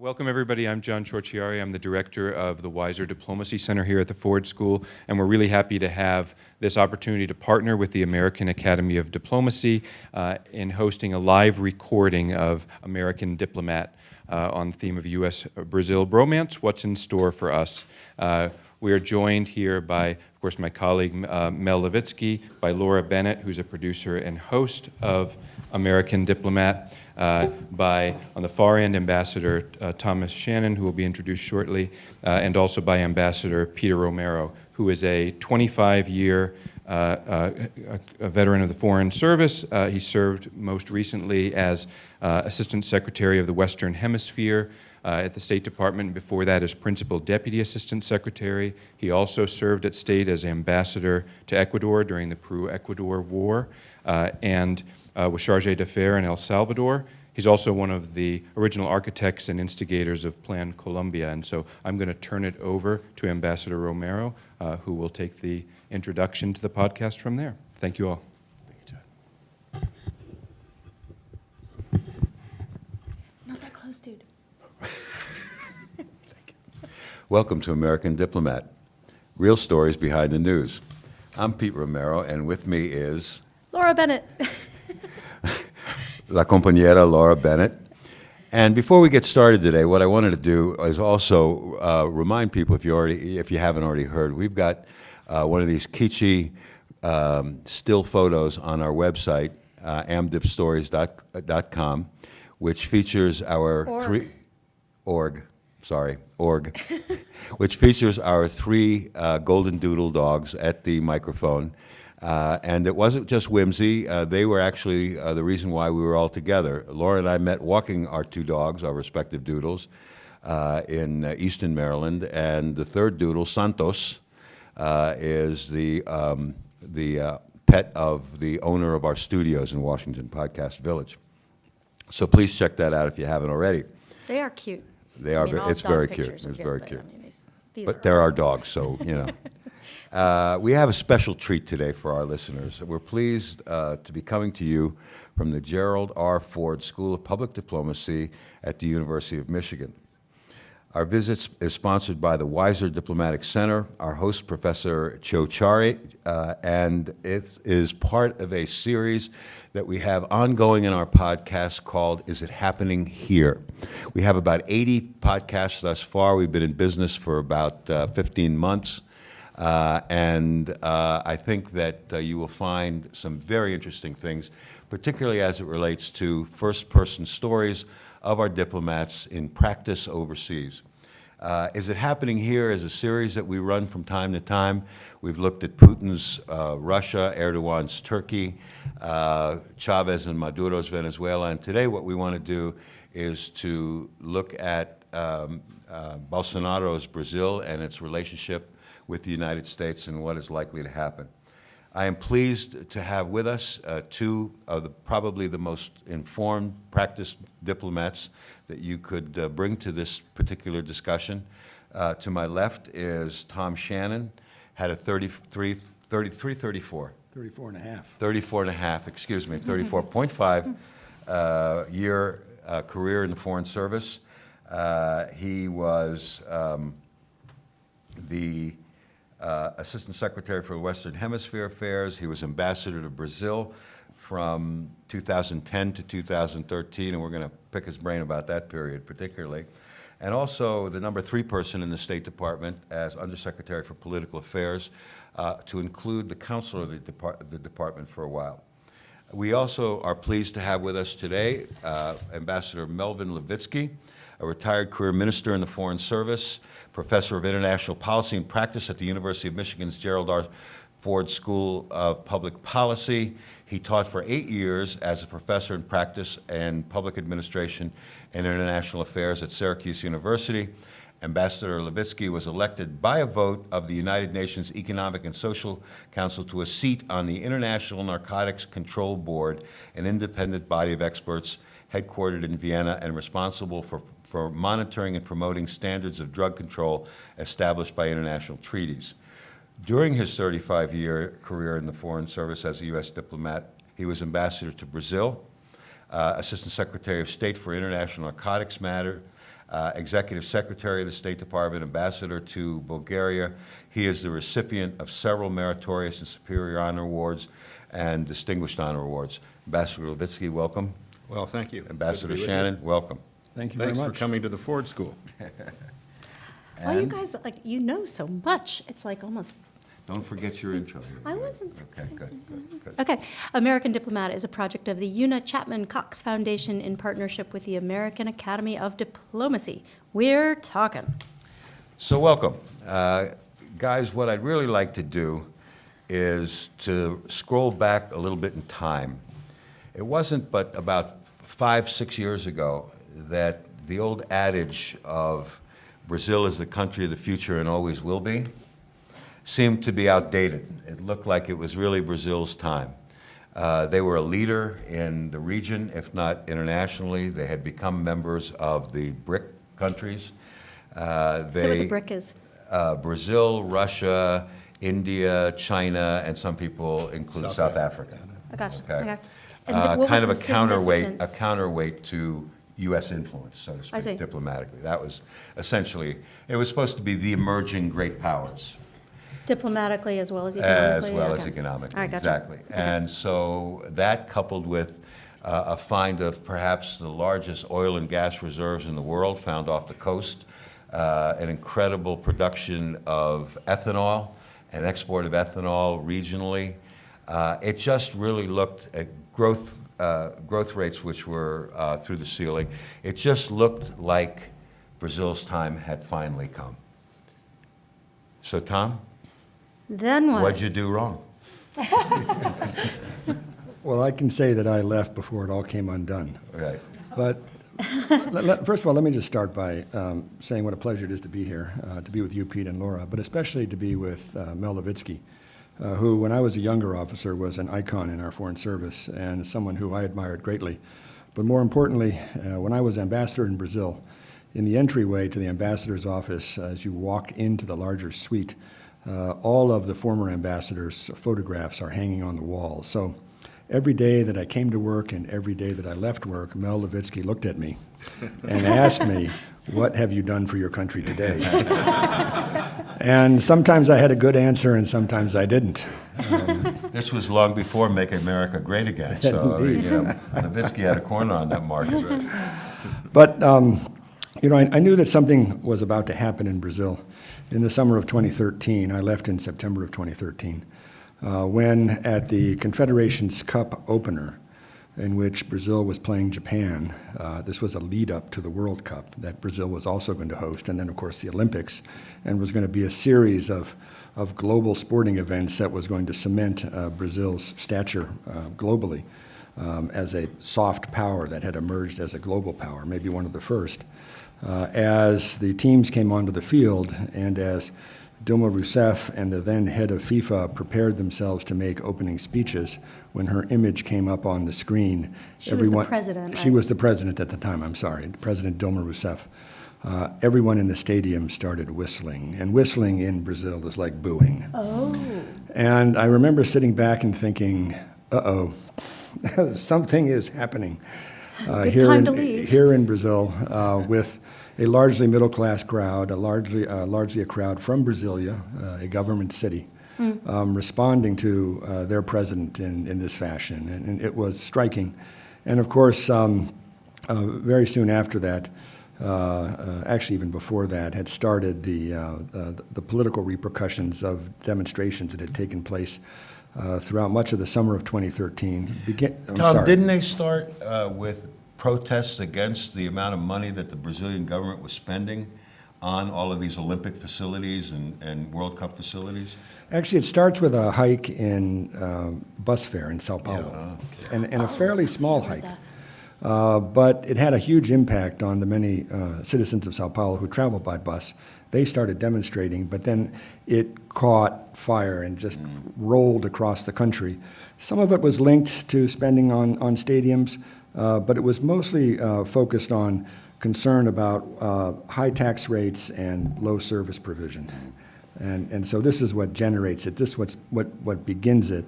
Welcome everybody, I'm John Ciorciari. I'm the director of the Weiser Diplomacy Center here at the Ford School, and we're really happy to have this opportunity to partner with the American Academy of Diplomacy uh, in hosting a live recording of American Diplomat uh, on the theme of U.S.-Brazil bromance, what's in store for us. Uh, we are joined here by, of course, my colleague uh, Mel Levitsky, by Laura Bennett, who's a producer and host of American Diplomat, uh, by, on the far end, Ambassador uh, Thomas Shannon, who will be introduced shortly, uh, and also by Ambassador Peter Romero, who is a 25-year uh, uh, veteran of the Foreign Service. He served most recently as Assistant Secretary of the Western Hemisphere uh, at the State Department. Before that as Principal Deputy Assistant Secretary. He also served at State as Ambassador to Ecuador during the Peru-Ecuador War uh, and uh, was Charge d'Affaires in El Salvador. He's also one of the original architects and instigators of Plan Colombia. And so I'm going to turn it over to Ambassador Romero, uh, who will take the introduction to the podcast from there. Thank you all. Thank you, Not that close, dude. Welcome to American Diplomat, real stories behind the news. I'm Pete Romero, and with me is... Laura Bennett. La compañera Laura Bennett. And before we get started today, what I wanted to do is also uh, remind people, if you already, if you haven't already heard, we've got uh, one of these kitschy um, still photos on our website, uh, amdipstories.com, which features our org. three org, sorry, org, which features our three uh, golden doodle dogs at the microphone. Uh, and it wasn't just whimsy. Uh, they were actually uh, the reason why we were all together. Laura and I met walking our two dogs, our respective doodles, uh, in uh, Easton, Maryland. And the third doodle, Santos, uh, is the, um, the pet of the owner of our studios in Washington, Podcast Village. So please check that out if you haven't already. They are cute. They are, I mean, it's very cute. It's very cute. I mean, these, these But are they're our dogs, dogs, so, you know. Uh, we have a special treat today for our listeners. We're pleased uh, to be coming to you from the Gerald R. Ford School of Public Diplomacy at the University of Michigan. Our visit is sponsored by the Weiser Diplomatic Center, our host, Professor Ciorciari, uh, and it is part of a series that we have ongoing in our podcast called Is It Happening Here? We have about 80 podcasts thus far. We've been in business for about uh, 15 months. Uh, and uh, I think that uh, you will find some very interesting things, particularly as it relates to first-person stories of our diplomats in practice overseas. Uh, is it happening here as a series that we run from time to time? We've looked at Putin's uh, Russia, Erdogan's Turkey, uh, Chavez and Maduro's Venezuela, and today what we want to do is to look at um, Bolsonaro's Brazil and its relationship with the United States and what is likely to happen. I am pleased to have with us uh, two of the, probably the most informed practiced diplomats that you could uh, bring to this particular discussion. Uh, to my left is Tom Shannon, had a 33, 33 34. 34 and a half. 34 and a half, excuse me, 34.5 uh, year uh, career in the Foreign Service. Uh, he was um, the uh, Assistant Secretary for Western Hemisphere Affairs. He was Ambassador to Brazil from 2010 to 2013, and we're going to pick his brain about that period particularly. And also the number three person in the State Department as Undersecretary for Political Affairs uh, to include the counselor of the, Depart the department for a while. We also are pleased to have with us today uh, Ambassador Melvin Levitsky, a retired career minister in the Foreign Service, professor of international policy and practice at the University of Michigan's Gerald R. Ford School of Public Policy. He taught for eight years as a professor in practice and public administration and international affairs at Syracuse University. Ambassador Levitsky was elected by a vote of the United Nations Economic and Social Council to a seat on the International Narcotics Control Board, an independent body of experts headquartered in Vienna and responsible for for monitoring and promoting standards of drug control established by international treaties. During his 35-year career in the Foreign Service as a U.S. diplomat, he was ambassador to Brazil, uh, Assistant Secretary of State for International Narcotics Matter, uh, Executive Secretary of the State Department, Ambassador to Bulgaria. He is the recipient of several meritorious and superior honor awards and distinguished honor awards. Ambassador Levitsky, welcome. Well, thank you. Ambassador. Shannon, welcome. Thank you very Thanks for coming to the Ford School. Well, you And guys, like, you know so much. It's like almost, Don't forget your intro here. I wasn't. Okay, good, good, good. Okay. American Diplomat is a project of the Una Chapman Cox Foundation in partnership with the American Academy of Diplomacy. We're talking. So welcome. Uh, Guys, what I'd really like to do is to scroll back a little bit in time. It wasn't but about five, six years ago that the old adage of Brazil is the country of the future and always will be seemed to be outdated. It looked like it was really Brazil's time. Uh, They were a leader in the region, if not internationally. They had become members of the BRIC countries. Uh, See what the They, brick is. uh, Brazil, Russia, India, China, and some people include South South Africa. I got you. Okay. Okay. Uh, Kind of a counterweight, a counterweight to U.S. influence, so to speak, diplomatically. That was essentially, it was supposed to be the emerging great powers. Diplomatically as well as economically? As well as economically, All right, gotcha. exactly. And so that coupled with uh, a find of perhaps the largest oil and gas reserves in the world found off the coast, uh, an incredible production of ethanol and export of ethanol regionally. Uh, It just really looked at growth, uh, growth rates which were uh, through the ceiling. It just looked like Brazil's time had finally come. So Tom, Then what? what'd you do wrong? Well, I can say that I left before it all came undone. Right. But let- let- first of all, let me just start by um, saying what a pleasure it is to be here, uh, to be with you, Pete and Laura, but especially to be with uh, Mel Levitsky, uh, who, when I was a younger officer, was an icon in our foreign service and someone who I admired greatly. But more importantly, uh, when I was ambassador in Brazil, in the entryway to the ambassador's office, as you walk into the larger suite, uh, all of the former ambassadors' photographs are hanging on the wall. So every day that I came to work and every day that I left work, Mel Levitsky looked at me and asked me, What have you done for your country today? and sometimes I had a good answer and sometimes I didn't. This was long before Make America Great Again, so, I mean, you know, Levitsky had a corner on that market. But, um, you know, I, I knew that something was about to happen in Brazil. In the summer of 2013, I left in September of 2013, uh, when at the Confederations Cup opener, in which Brazil was playing Japan, uh, this was a lead up to the World Cup that Brazil was also going to host, and then, of course, the Olympics, and was going to be a series of, of global sporting events that was going to cement uh, Brazil's stature uh, globally um, as a soft power that had emerged as a global power, maybe one of the first. Uh, as the teams came onto the field and as Dilma Rousseff and the then head of FIFA prepared themselves to make opening speeches, when her image came up on the screen, She was the everyone- president, She right? was the president at the time, I'm sorry, President Dilma Rousseff. Uh, everyone in the stadium started whistling, and whistling in Brazil is like booing. Oh, And I remember sitting back and thinking, uh-oh, something is happening. uh, here in- Here in Brazil, uh, with a largely middle-class crowd, a largely, uh, largely a crowd from Brasilia, uh, a government city, Hmm. um, responding to uh, their president in, in this fashion. And, and it was striking. And of course, um, uh, very soon after that, uh, uh, actually even before that, had started the, uh, uh, the political repercussions of demonstrations that had taken place uh, throughout much of the summer of 2013. Begin, I'm Tom, sorry. didn't they start uh, with protests against the amount of money that the Brazilian government was spending on all of these Olympic facilities and, and World Cup facilities? Actually, it starts with a hike in um, bus fare in Sao Paulo, and, and a fairly small hike. Uh, but it had a huge impact on the many uh, citizens of Sao Paulo who travel by bus. They started demonstrating, but then it caught fire and just rolled across the country. Some of it was linked to spending on, on stadiums, uh, but it was mostly uh, focused on concern about uh, high tax rates and low service provision. And, and so this is what generates it, this is what's, what, what begins it.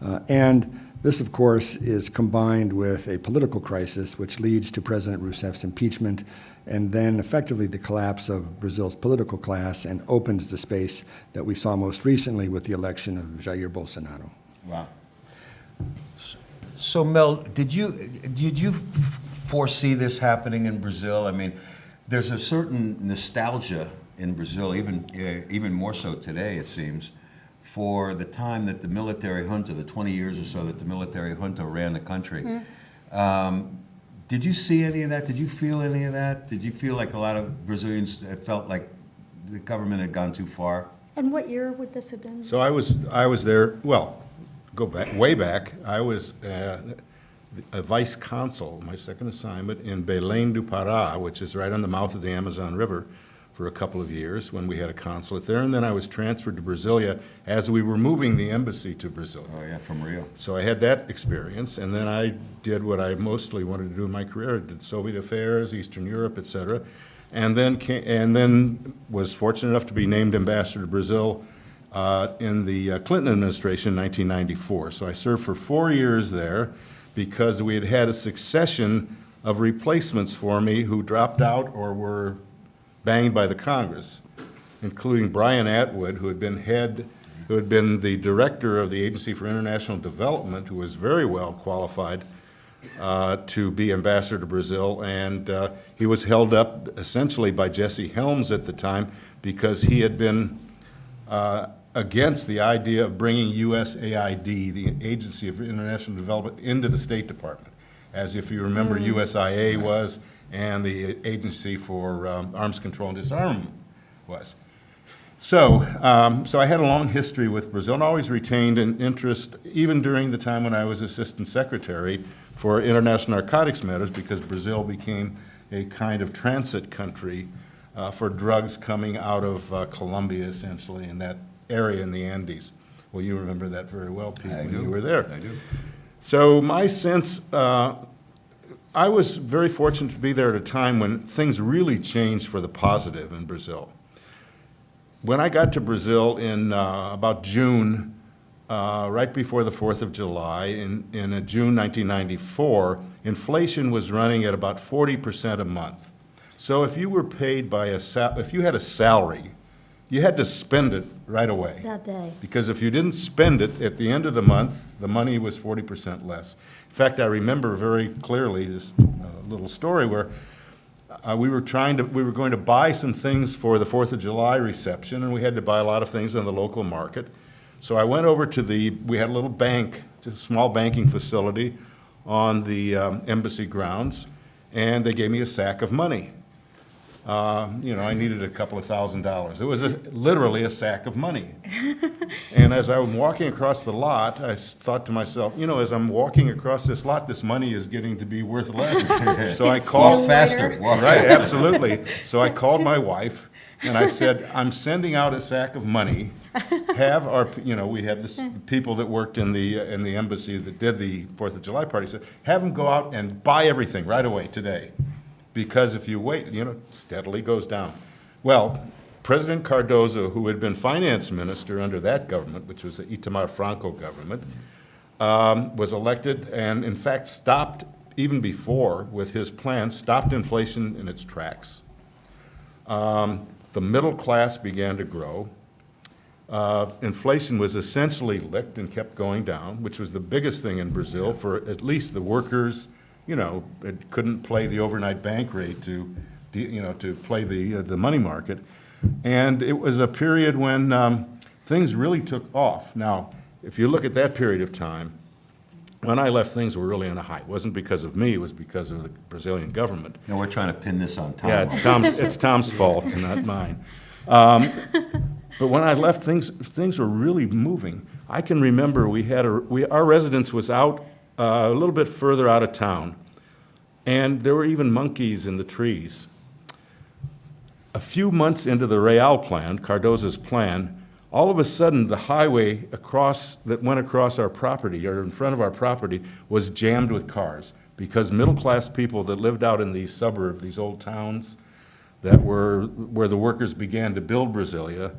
Uh, and this, of course, is combined with a political crisis which leads to President Rousseff's impeachment and then effectively the collapse of Brazil's political class and opens the space that we saw most recently with the election of Jair Bolsonaro. Wow. So Mel, did you, did you foresee this happening in Brazil? I mean, there's a certain nostalgia in Brazil, even, uh, even more so today, it seems, for the time that the military junta, the 20 years or so that the military junta ran the country. Um, Did you see any of that? Did you feel any of that? Did you feel like a lot of Brazilians felt like the government had gone too far? And what year would this have been? So I was, I was there, well, go back, way back, I was uh, a vice consul, my second assignment, in Belém do Pará, which is right on the mouth of the Amazon River, for a couple of years, when we had a consulate there, and then I was transferred to Brasilia as we were moving the embassy to Brasilia. Oh, yeah, from Rio. So I had that experience, and then I did what I mostly wanted to do in my career. I did Soviet affairs, Eastern Europe, et cetera, and then, ca- and then was fortunate enough to be named ambassador to Brazil uh, in the uh, Clinton administration in 1994. So I served for four years there because we had had a succession of replacements for me who dropped out or were banged by the Congress, including Brian Atwood, who had been head, who had been the director of the Agency for International Development, who was very well qualified uh, to be ambassador to Brazil, and uh, he was held up essentially by Jesse Helms at the time because he had been uh, against the idea of bringing USAID, the Agency for International Development, into the State Department, as if you remember USIA was and the Agency for um, Arms Control and Disarmament was. So, um, so I had a long history with Brazil and always retained an interest, even during the time when I was Assistant Secretary for International Narcotics Matters, because Brazil became a kind of transit country uh, for drugs coming out of uh, Colombia, essentially, in that area in the Andes. Well, you remember that very well, Pete, I when do. you were there. I do. So my sense, uh, I was very fortunate to be there at a time when things really changed for the positive in Brazil. When I got to Brazil in uh, about June, uh, right before the 4th of July, in, in uh, June 1994, inflation was running at about 40% a month. So if you were paid by a, sal- if you had a salary, you had to spend it right away. That day. Because if you didn't spend it at the end of the month, the money was forty percent less. In fact, I remember very clearly this uh, little story where uh, we were trying to, we were going to buy some things for the Fourth of July reception, and we had to buy a lot of things in the local market. So I went over to the, we had a little bank, just a small banking facility on the um, embassy grounds, and they gave me a sack of money. Uh, You know, I needed a couple of thousand dollars. It was a- literally a sack of money. And as I was walking across the lot, I thought to myself, you know, as I'm walking across this lot, this money is getting to be worth less. So I called, faster, walk right, absolutely. So I called my wife, and I said, I'm sending out a sack of money. Have our, you know, we have this, people that worked in the, uh, in the embassy that did the Fourth of July party, said, have them go out and buy everything right away today. Because if you wait, you know, steadily goes down. Well, President Cardoso, who had been finance minister under that government, which was the Itamar Franco government, um, was elected and in fact stopped, even before, with his plan, stopped inflation in its tracks. Um, The middle class began to grow. Uh, Inflation was essentially licked and kept going down, which was the biggest thing in Brazil for at least the workers, you know, it couldn't play the overnight bank rate to, you know, to play the, uh, the money market. And it was a period when um, things really took off. Now, if you look at that period of time, when I left, things were really on a high. It wasn't because of me, it was because of the Brazilian government. No, we're trying to pin this on Tom. Yeah, it's Tom's, it's Tom's fault, not mine. Um, But when I left, things, things were really moving. I can remember we had a, we, our residence was out, uh, a little bit further out of town, and there were even monkeys in the trees. A few months into the Real plan, Cardoso's plan, all of a sudden, the highway across, that went across our property, or in front of our property, was jammed with cars, because middle-class people that lived out in these suburbs, these old towns, that were, where the workers began to build Brasilia,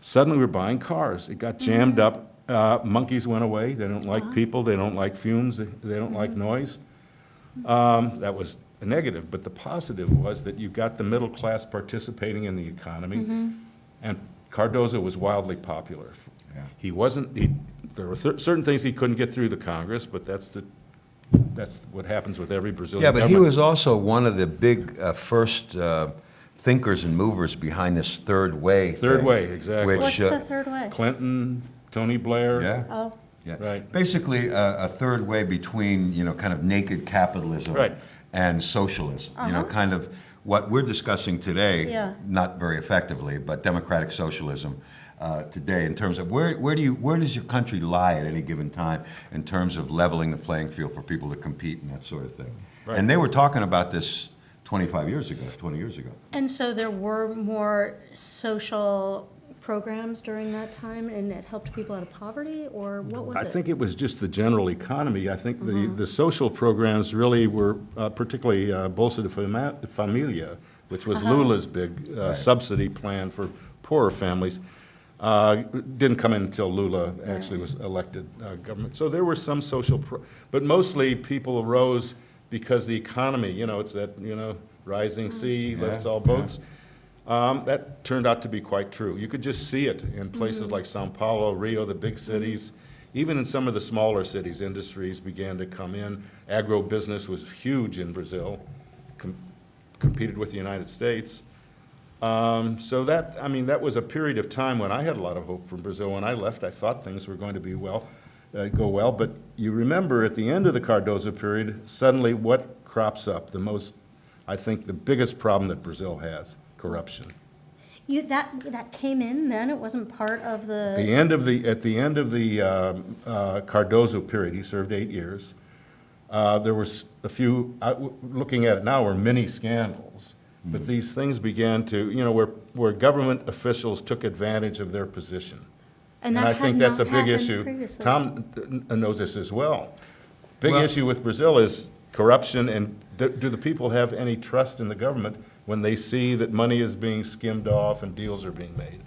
suddenly were buying cars. It got jammed up, uh, monkeys went away, they don't like people, they don't like fumes, they they don't like noise. Um, That was a negative, but the positive was that you got the middle class participating in the economy, and Cardoso was wildly popular. Yeah. He wasn't, he, there were cer- certain things he couldn't get through the Congress, but that's the, that's what happens with every Brazilian Yeah, but he was also one of the big uh, first uh, thinkers and movers behind this third way. Third thing, way, exactly. which, What's uh, the third way? Clinton, Tony Blair. Yeah. Oh, Yeah. Right. Basically, a, a third way between, you know, kind of naked capitalism Right. and socialism. You know, Uh-huh. kind of what we're discussing today, Yeah. not very effectively, but democratic socialism uh, today in terms of where, where do you, where does your country lie at any given time in terms of leveling the playing field for people to compete and that sort of thing? Right. And they were talking about this 25 years ago, 20 years ago. and so there were more social programs during that time, and it helped people out of poverty, or what was it? I think it was just the general economy. I think the, the social programs really were, uh, particularly uh, Bolsa de Fama- Familia, which was Lula's big uh, Right. subsidy plan for poorer families, uh, didn't come in until Lula actually was elected uh, government. So there were some social, pro- but mostly people arose because the economy, you know, it's that, you know, rising sea lifts all boats. Um, That turned out to be quite true. You could just see it in places Mm-hmm. like Sao Paulo, Rio, the big cities. Even in some of the smaller cities, industries began to come in. Agro-business was huge in Brazil, com- competed with the United States. Um, So that, I mean, that was a period of time when I had a lot of hope for Brazil. When I left, I thought things were going to be well, uh, go well. But you remember, at the end of the Cardoso period, suddenly what crops up? The most, I think, the biggest problem that Brazil has, corruption. You, that, that came in then, it wasn't part of The the, end of the, at the end of the um, uh, Cardoso period, he served eight years, uh, there was a few, I- w- looking at it now, were many scandals. But these things began to, you know, where, where government officials took advantage of their position. and that I had think that's a big happened issue. previously. Tom n- n- knows this as well. Big Well- issue with Brazil is corruption, and do do the people have any trust in the government when they see that money is being skimmed off and deals are being made?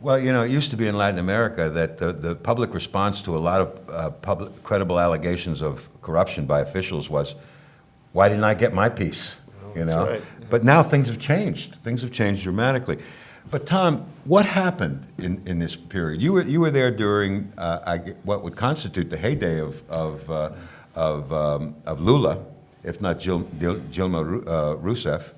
Well, you know, it used to be in Latin America that the, the public response to a lot of uh, public, credible allegations of corruption by officials was, why didn't I get my piece? You That's know? right. But now things have changed. Things have changed dramatically. But Tom, what happened in, in this period? You were, you were there during uh, I, what would constitute the heyday of, of, uh, of, um, of Lula, if not Gil, Dilma uh, Rousseff.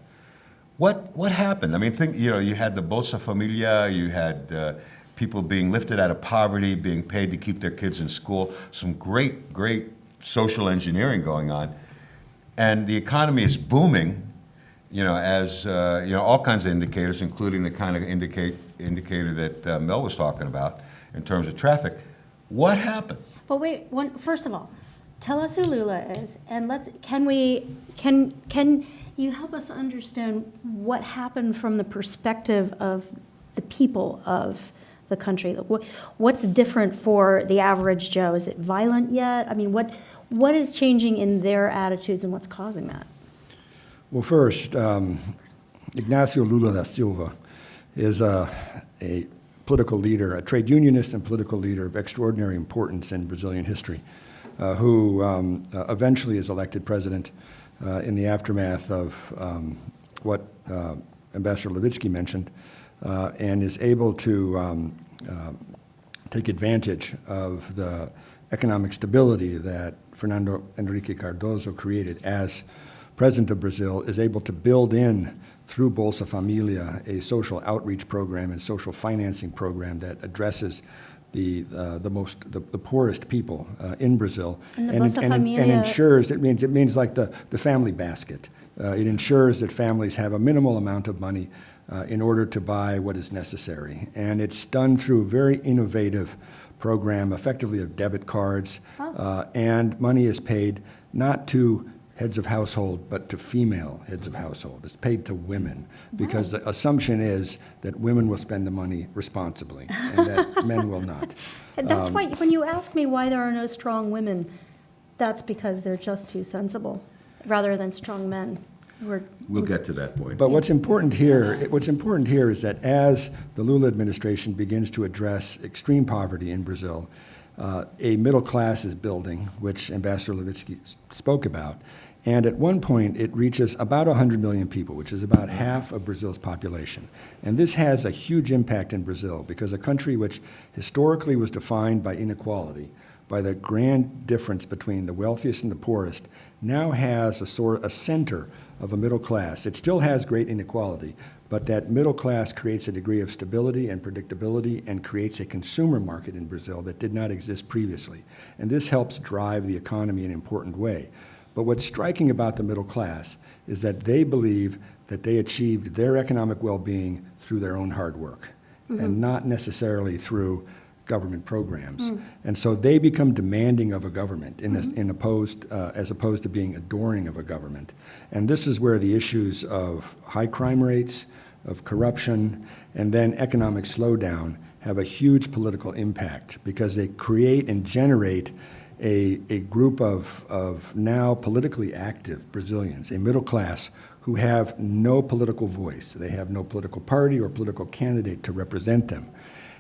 What, what happened? I mean, think, you know, you had the Bolsa Familia, you had uh, people being lifted out of poverty, being paid to keep their kids in school, some great, great social engineering going on. And the economy is booming, you know, as, uh, you know, all kinds of indicators, including the kind of indicate, indicator that uh, Mel was talking about in terms of traffic. What happened? But wait, one, first of all, tell us who Lula is, and let's, can we, can, can you help us understand what happened from the perspective of the people of the country? What's different for the average Joe? Is it violent yet? I mean, what, what is changing in their attitudes and what's causing that? Well, first, um, Ignacio Lula da Silva is a, a political leader, a trade unionist and political leader of extraordinary importance in Brazilian history, uh, who um, uh, eventually is elected president uh, in the aftermath of um, what uh, Ambassador Levitsky mentioned, uh, and is able to um, uh, take advantage of the economic stability that Fernando Henrique Cardoso created as president of Brazil, is able to build in through Bolsa Familia a social outreach program and social financing program that addresses the, uh, the most, the, the poorest people uh, in Brazil. And it- and, and ensures, it means, it means like the, the family basket. Uh, it ensures that families have a minimal amount of money uh, in order to buy what is necessary. And it's done through a very innovative program, effectively of debit cards. Uh, and money is paid not to heads of household, but to female heads of household. It's paid to women because the assumption is that women will spend the money responsibly and that men will not. And Um, that's why, when you ask me why there are no strong women, that's because they're just too sensible, rather than strong men. We're, We'll get to that point. But what's important here, what's important here is that as the Lula administration begins to address extreme poverty in Brazil, uh, a middle class is building, which Ambassador Levitsky spoke about, And at one point, it reaches about 100 million people, which is about half of Brazil's population. And this has a huge impact in Brazil because a country which historically was defined by inequality, by the grand difference between the wealthiest and the poorest, now has a sort a center of a middle class. It still has great inequality, but that middle class creates a degree of stability and predictability and creates a consumer market in Brazil that did not exist previously. And this helps drive the economy in an important way. But what's striking about the middle class is that they believe that they achieved their economic well-being through their own hard work and mm-hmm. not necessarily through government programs. Mm. And so they become demanding of a government in, a- mm-hmm. in opposed, uh, as opposed to being adoring of a government. And this is where the issues of high crime rates, of corruption, and then economic slowdown have a huge political impact because they create and generate a, a group of, of now politically active Brazilians, a middle class who have no political voice. They have no political party or political candidate to represent them.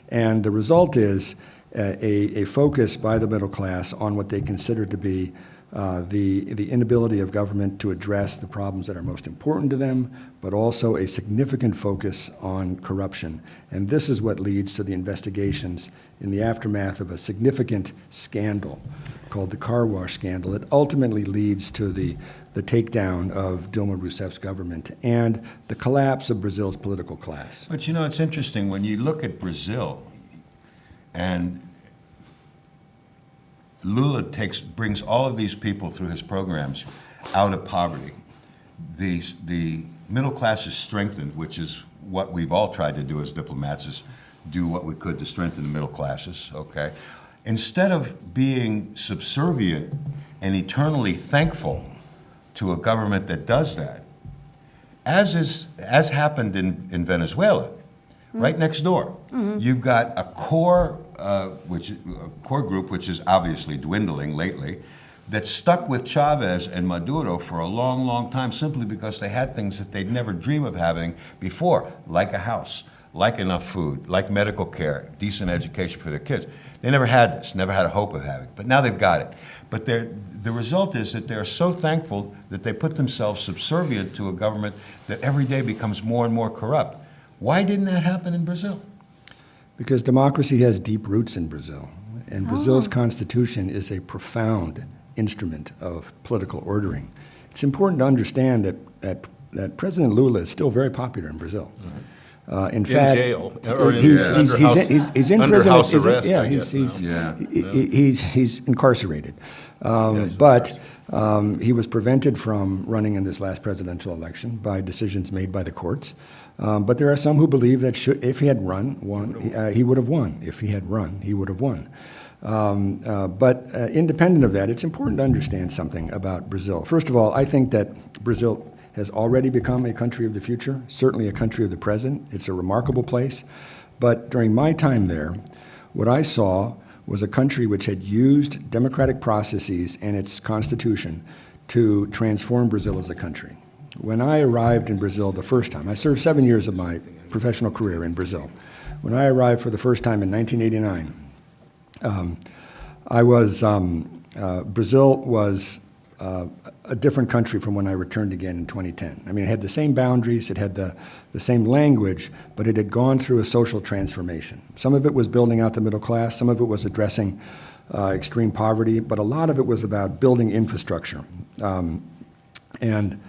And the result is uh, a, a focus by the middle class on what they consider to be uh, the, the inability of government to address the problems that are most important to them, but also a significant focus on corruption. And this is what leads to the investigations in the aftermath of a significant scandal called the car wash scandal. It ultimately leads to the, the takedown of Dilma Rousseff's government and the collapse of Brazil's political class. But you know, it's interesting, when you look at Brazil, and Lula takes, brings all of these people through his programs out of poverty. The, the middle class is strengthened, which is what we've all tried to do as diplomats, is do what we could to strengthen the middle classes, okay? Instead of being subservient and eternally thankful to a government that does that, as is, as happened in, in Venezuela, right next door. Mm-hmm. You've got a core, uh, which, a core group, which is obviously dwindling lately, that stuck with Chavez and Maduro for a long, long time simply because they had things that they'd never dream of having before, like a house, like enough food, like medical care, decent education for their kids. They never had this, never had a hope of having, but now they've got it. But the result is that they're so thankful that they put themselves subservient to a government that every day becomes more and more corrupt. Why didn't that happen in Brazil? Because democracy has deep roots in Brazil, and Brazil's constitution is a profound instrument of political ordering. It's important to understand that, that, that President Lula is still very popular in Brazil. Uh, in, fact, jail, or in- he's, yeah, he's, under he's, house- he's, he's in under prison. house he's in- arrest, yeah, he's, guess he's, now. he- he- he's, he's incarcerated. Um, but um, he was prevented from running in this last presidential election by decisions made by the courts. Um, but there are some who believe that should, if he had run, won, he, uh, he would have won. If he had run, he would have won. Um, uh, but uh, independent of that, it's important to understand something about Brazil. First of all, I think that Brazil has already become a country of the future, certainly a country of the present. It's a remarkable place. But during my time there, what I saw was a country which had used democratic processes and its constitution to transform Brazil as a country. When I arrived in Brazil the first time, I served seven years of my professional career in Brazil. When I arrived for the first time in 1989, um, I was, um, uh, Brazil was uh, a different country from when I returned again in 2010. I mean, it had the same boundaries, it had the, the same language, but it had gone through a social transformation. Some of it was building out the middle class, some of it was addressing uh, extreme poverty, but a lot of it was about building infrastructure. Um, and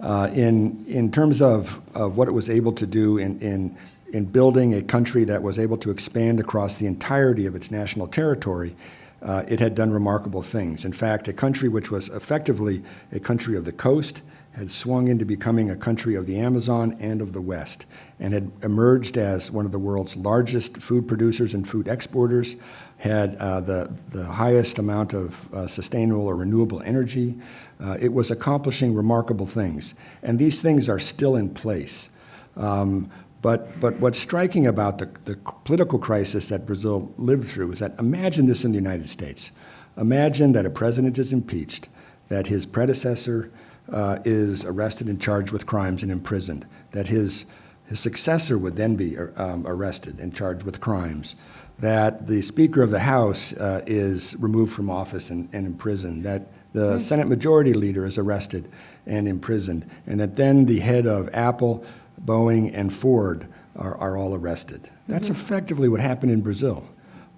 uh, in, in terms of, of what it was able to do in, in, in building a country that was able to expand across the entirety of its national territory, uh, it had done remarkable things. In fact, a country which was effectively a country of the coast had swung into becoming a country of the Amazon and of the West, and had emerged as one of the world's largest food producers and food exporters, had uh, the, the highest amount of uh, sustainable or renewable energy. Uh, it was accomplishing remarkable things, and these things are still in place. Um, but, but what's striking about the, the political crisis that Brazil lived through is that imagine this in the United States. Imagine that a president is impeached, that his predecessor uh, is arrested and charged with crimes and imprisoned, that his, his successor would then be um, arrested and charged with crimes, that the Speaker of the House uh, is removed from office and, and imprisoned, that the Senate Majority Leader is arrested and imprisoned, and that then the head of Apple, Boeing, and Ford are, are all arrested. That's effectively what happened in Brazil.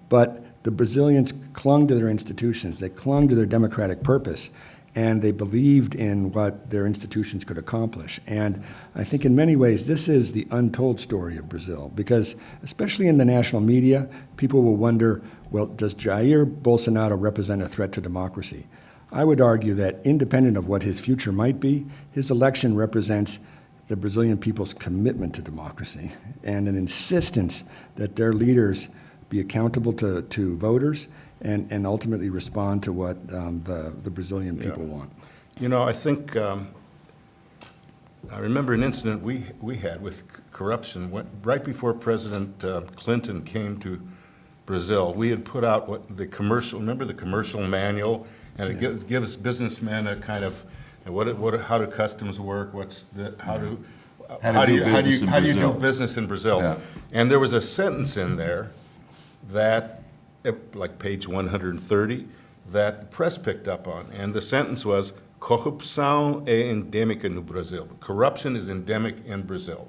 But the Brazilians clung to their institutions, they clung to their democratic purpose, and they believed in what their institutions could accomplish. And I think in many ways, this is the untold story of Brazil, because especially in the national media, people will wonder, well, does Jair Bolsonaro represent a threat to democracy? I would argue that independent of what his future might be, his election represents the Brazilian people's commitment to democracy and an insistence that their leaders be accountable to, to voters and, and ultimately respond to what um, the, the Brazilian people want. You know, I think, um, I remember an incident we, we had with corruption, when- right before President uh, Clinton came to Brazil. We had put out what, the commercial, remember the commercial manual? And it gives, gives businessmen a kind of, what, what, how do customs work, what's the, how do, How how do do you, how do business you, in how do you do Brazil. business in Brazil? Yeah. And there was a sentence in there that, like page 130, that the press picked up on. And the sentence was, corrupção é endêmica no Brasil. Corruption is endemic in Brazil.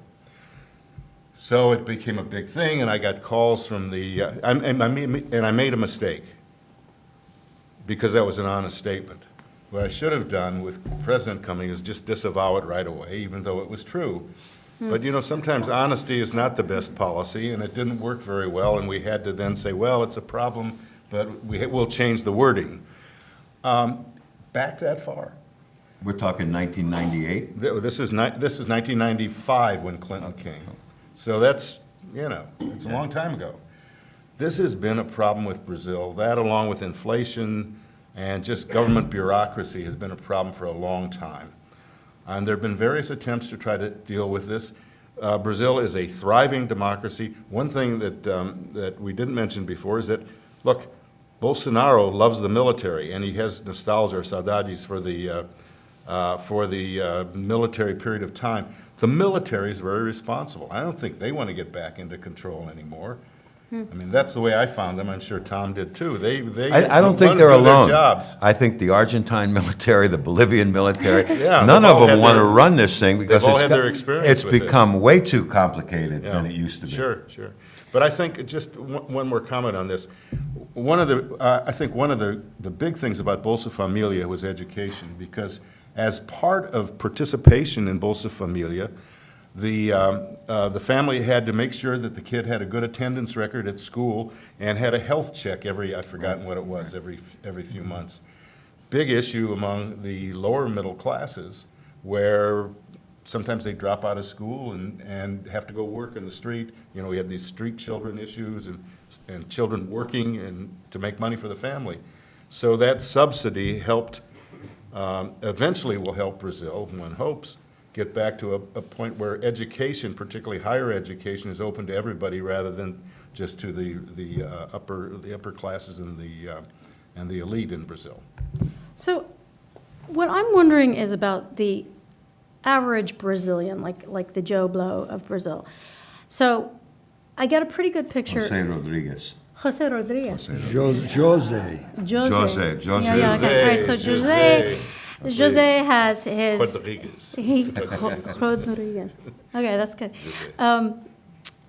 So it became a big thing, and I got calls from the, uh, and I made and I made a mistake, because that was an honest statement. What I should have done with the president coming is just disavow it right away, even though it was true. But, you know, sometimes honesty is not the best policy, and it didn't work very well, and we had to then say, well, it's a problem, but we, will change the wording. Um, Back that far. We're talking 1998? This is this is 1995 when Clinton came. So that's, you know, it's a long time ago. This has been a problem with Brazil. That along with inflation and just government bureaucracy has been a problem for a long time. And there have been various attempts to try to deal with this. Uh, Brazil is a thriving democracy. One thing that, um, that we didn't mention before is that, look, Bolsonaro loves the military, and he has nostalgia or saudades for the, uh, uh, for the uh, military period of time. The military is very responsible. I don't think they want to get back into control anymore. I mean, that's the way I found them. I'm sure Tom did too. They, they. I, I don't think run they're through their alone. Jobs. I think the Argentine military, the Bolivian military, Yeah, none they've of them had want to their- run this thing because all it's had got- their experience it's with it. become way too complicated than Yeah. it used to be. Sure, sure. But I think, just one one more comment on this. One of the, uh, I think one of the, the big things about Bolsa Familia was education, because as part of participation in Bolsa Familia, the, um, uh, the family had to make sure that the kid had a good attendance record at school and had a health check every, I've forgotten what it was, every, every few months. Big issue among the lower middle classes, where sometimes they drop out of school and, and have to go work in the street. You know, we have these street children issues and, and children working and to make money for the family. So that subsidy helped, um, eventually will help Brazil, one hopes, get back to a, a point where education, particularly higher education, is open to everybody rather than just to the, the uh, upper, the upper classes and the, uh, and the elite in Brazil. So what I'm wondering is about the average Brazilian, like, like the Joe Blow of Brazil. So I get a pretty good picture. Jose Rodriguez. Jose Rodriguez. Jose, Jose, Jose. Jose, Jose. Yeah, yeah, okay. Right, so Jose, Jose, Jose. Has his. Rodriguez. He, Rodriguez. Okay, that's good. Um,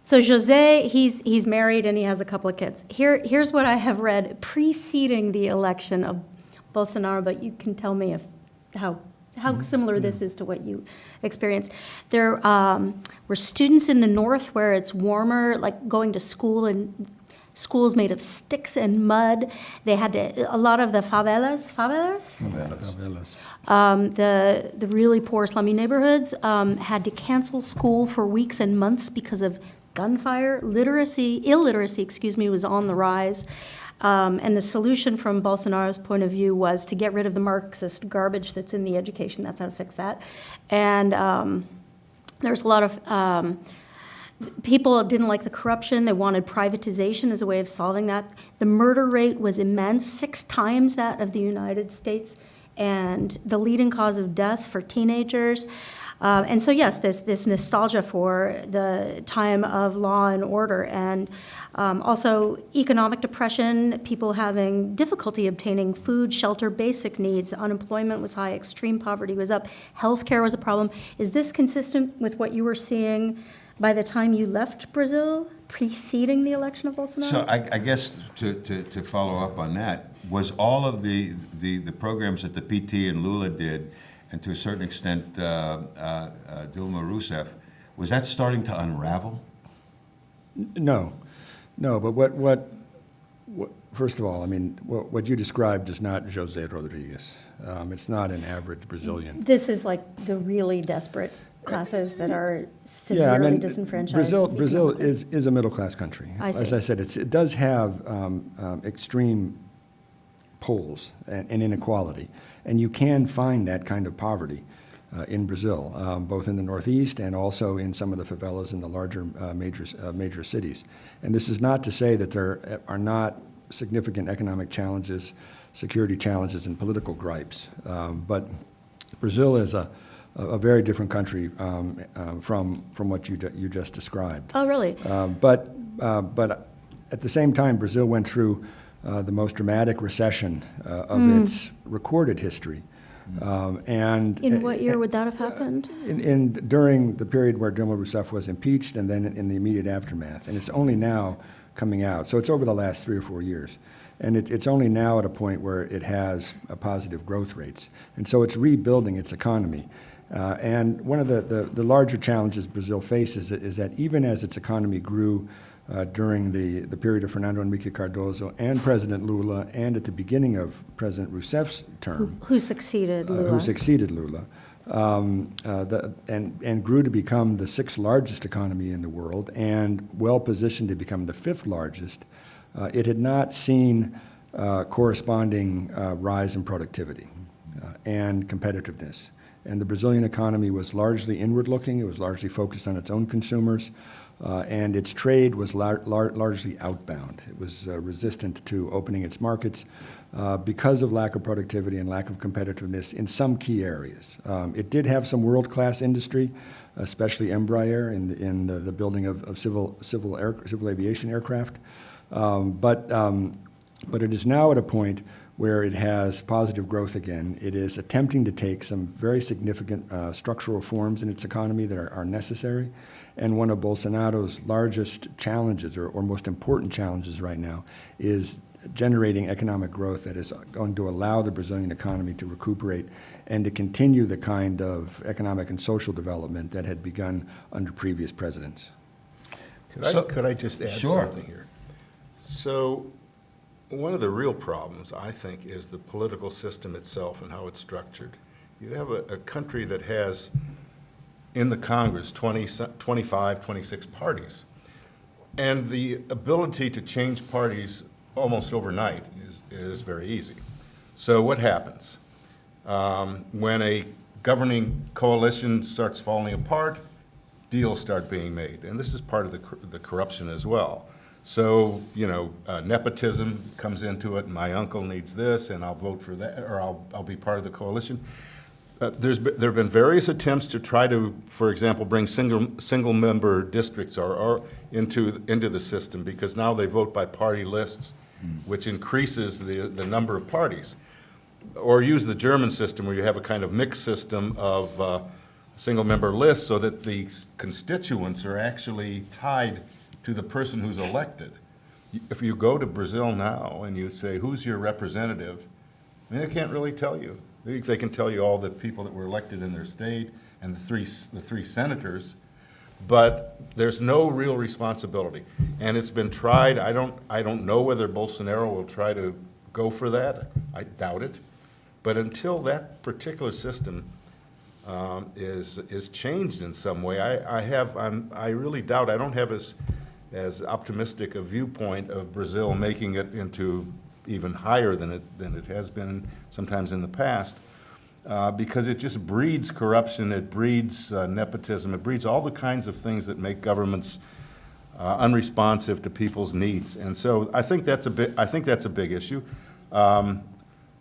so Jose, he's, he's married and he has a couple of kids. Here, here's what I have read preceding the election of Bolsonaro, but you can tell me if, how, how similar this is to what you experienced. There um, were students in the north where it's warmer, like going to school in schools made of sticks and mud. They had to, a lot of the favelas, favelas? Favelas. um, the, the really poor slummy neighborhoods um, had to cancel school for weeks and months because of gunfire. Literacy, illiteracy, excuse me, was on the rise. Um, and the solution from Bolsonaro's point of view was to get rid of the Marxist garbage that's in the education. That's how to fix that. And um, there's a lot of um, people didn't like the corruption. They wanted privatization as a way of solving that. The murder rate was immense, six times that of the United States, and the leading cause of death for teenagers. Um, and so, yes, this, this nostalgia for the time of law and order, and um, also economic depression, people having difficulty obtaining food, shelter, basic needs. Unemployment was high, extreme poverty was up, healthcare was a problem. Is this consistent with what you were seeing by the time you left Brazil, preceding the election of Bolsonaro? So I, I guess to, to, to follow up on that, was all of the, the, the programs that the PT and Lula did, and to a certain extent uh, uh, uh, Dilma Rousseff, was that starting to unravel? No, no, but what, what, what, first of all, I mean, what, what you described is not Jose Rodriguez. Um, it's not an average Brazilian. This is like the really desperate classes that are Yeah, I severely mean, disenfranchised. Brazil, Brazil is, is a middle-class country. I As. I said, it's, it does have um, um, extreme poles and, and inequality, and you can find that kind of poverty uh, in Brazil, um, both in the Northeast and also in some of the favelas in the larger uh, major, uh, major cities. And this is not to say that there are not significant economic challenges, security challenges, and political gripes, um, but Brazil is a, a a very different country um, um, from, from what you, you just described. Oh, really? Um, But, uh, but at the same time, Brazil went through uh, the most dramatic recession uh, of its recorded history. Um, And. In what year would that have happened? In, in, during the period where Dilma Rousseff was impeached and then in the immediate aftermath. And it's only now coming out. So it's over the last three or four years. And it, it's only now at a point where it has a positive growth rates. And so it's rebuilding its economy. Uh, and one of the, the, the larger challenges Brazil faces is that even as its economy grew uh, during the, the period of Fernando Henrique Cardoso and President Lula and at the beginning of President Rousseff's term, Who succeeded uh, Lula? who succeeded Lula, um, uh, the, and, and grew to become the sixth largest economy in the world and well positioned to become the fifth largest, uh, it had not seen uh, corresponding uh, rise in productivity uh, and competitiveness. And the Brazilian economy was largely inward looking, it was largely focused on its own consumers. Uh, and its trade was lar- lar- largely outbound. It was uh, resistant to opening its markets uh, because of lack of productivity and lack of competitiveness in some key areas. Um, it did have some world-class industry, especially Embraer in the, in the, the building of, of civil civil air, civil aviation aircraft, um, but um, but it is now at a point where it has positive growth again. It is attempting to take some very significant uh, structural reforms in its economy that are, are necessary. And one of Bolsonaro's largest challenges, or, or most important challenges right now, is generating economic growth that is going to allow the Brazilian economy to recuperate and to continue the kind of economic and social development that had begun under previous presidents. Could I, could I just add Sure. something here? So, one of the real problems, I think, is the political system itself and how it's structured. You have a, a country that has, in the Congress, 20, 25, 26 parties. And the ability to change parties almost overnight is, is very easy. So what happens? Um, When a governing coalition starts falling apart, deals start being made. And this is part of the the corruption as well. So, you know, uh, nepotism comes into it, and my uncle needs this, and I'll vote for that, or I'll, I'll be part of the coalition. Uh, There's, there have been various attempts to try to, for example, bring single, single-member districts or, or into, into the system, because now they vote by party lists, which increases the, the number of parties. Or use the German system, where you have a kind of mixed system of uh, single-member lists, so that the constituents are actually tied to the person who's elected. If you go to Brazil now and you say, who's your representative, I mean, they can't really tell you. They, can tell you all the people that were elected in their state and the three, the three senators, but there's no real responsibility. And it's been tried, I don't, I don't know whether Bolsonaro will try to go for that, I doubt it. But until that particular system um, is, is changed in some way, I, I have, I'm, I really doubt, I don't have as, as optimistic a viewpoint of Brazil making it into even higher than it, than it has been sometimes in the past, uh, because it just breeds corruption, it breeds uh, nepotism, it breeds all the kinds of things that make governments uh, unresponsive to people's needs. And so I think that's a bit, I think that's a big issue. Um,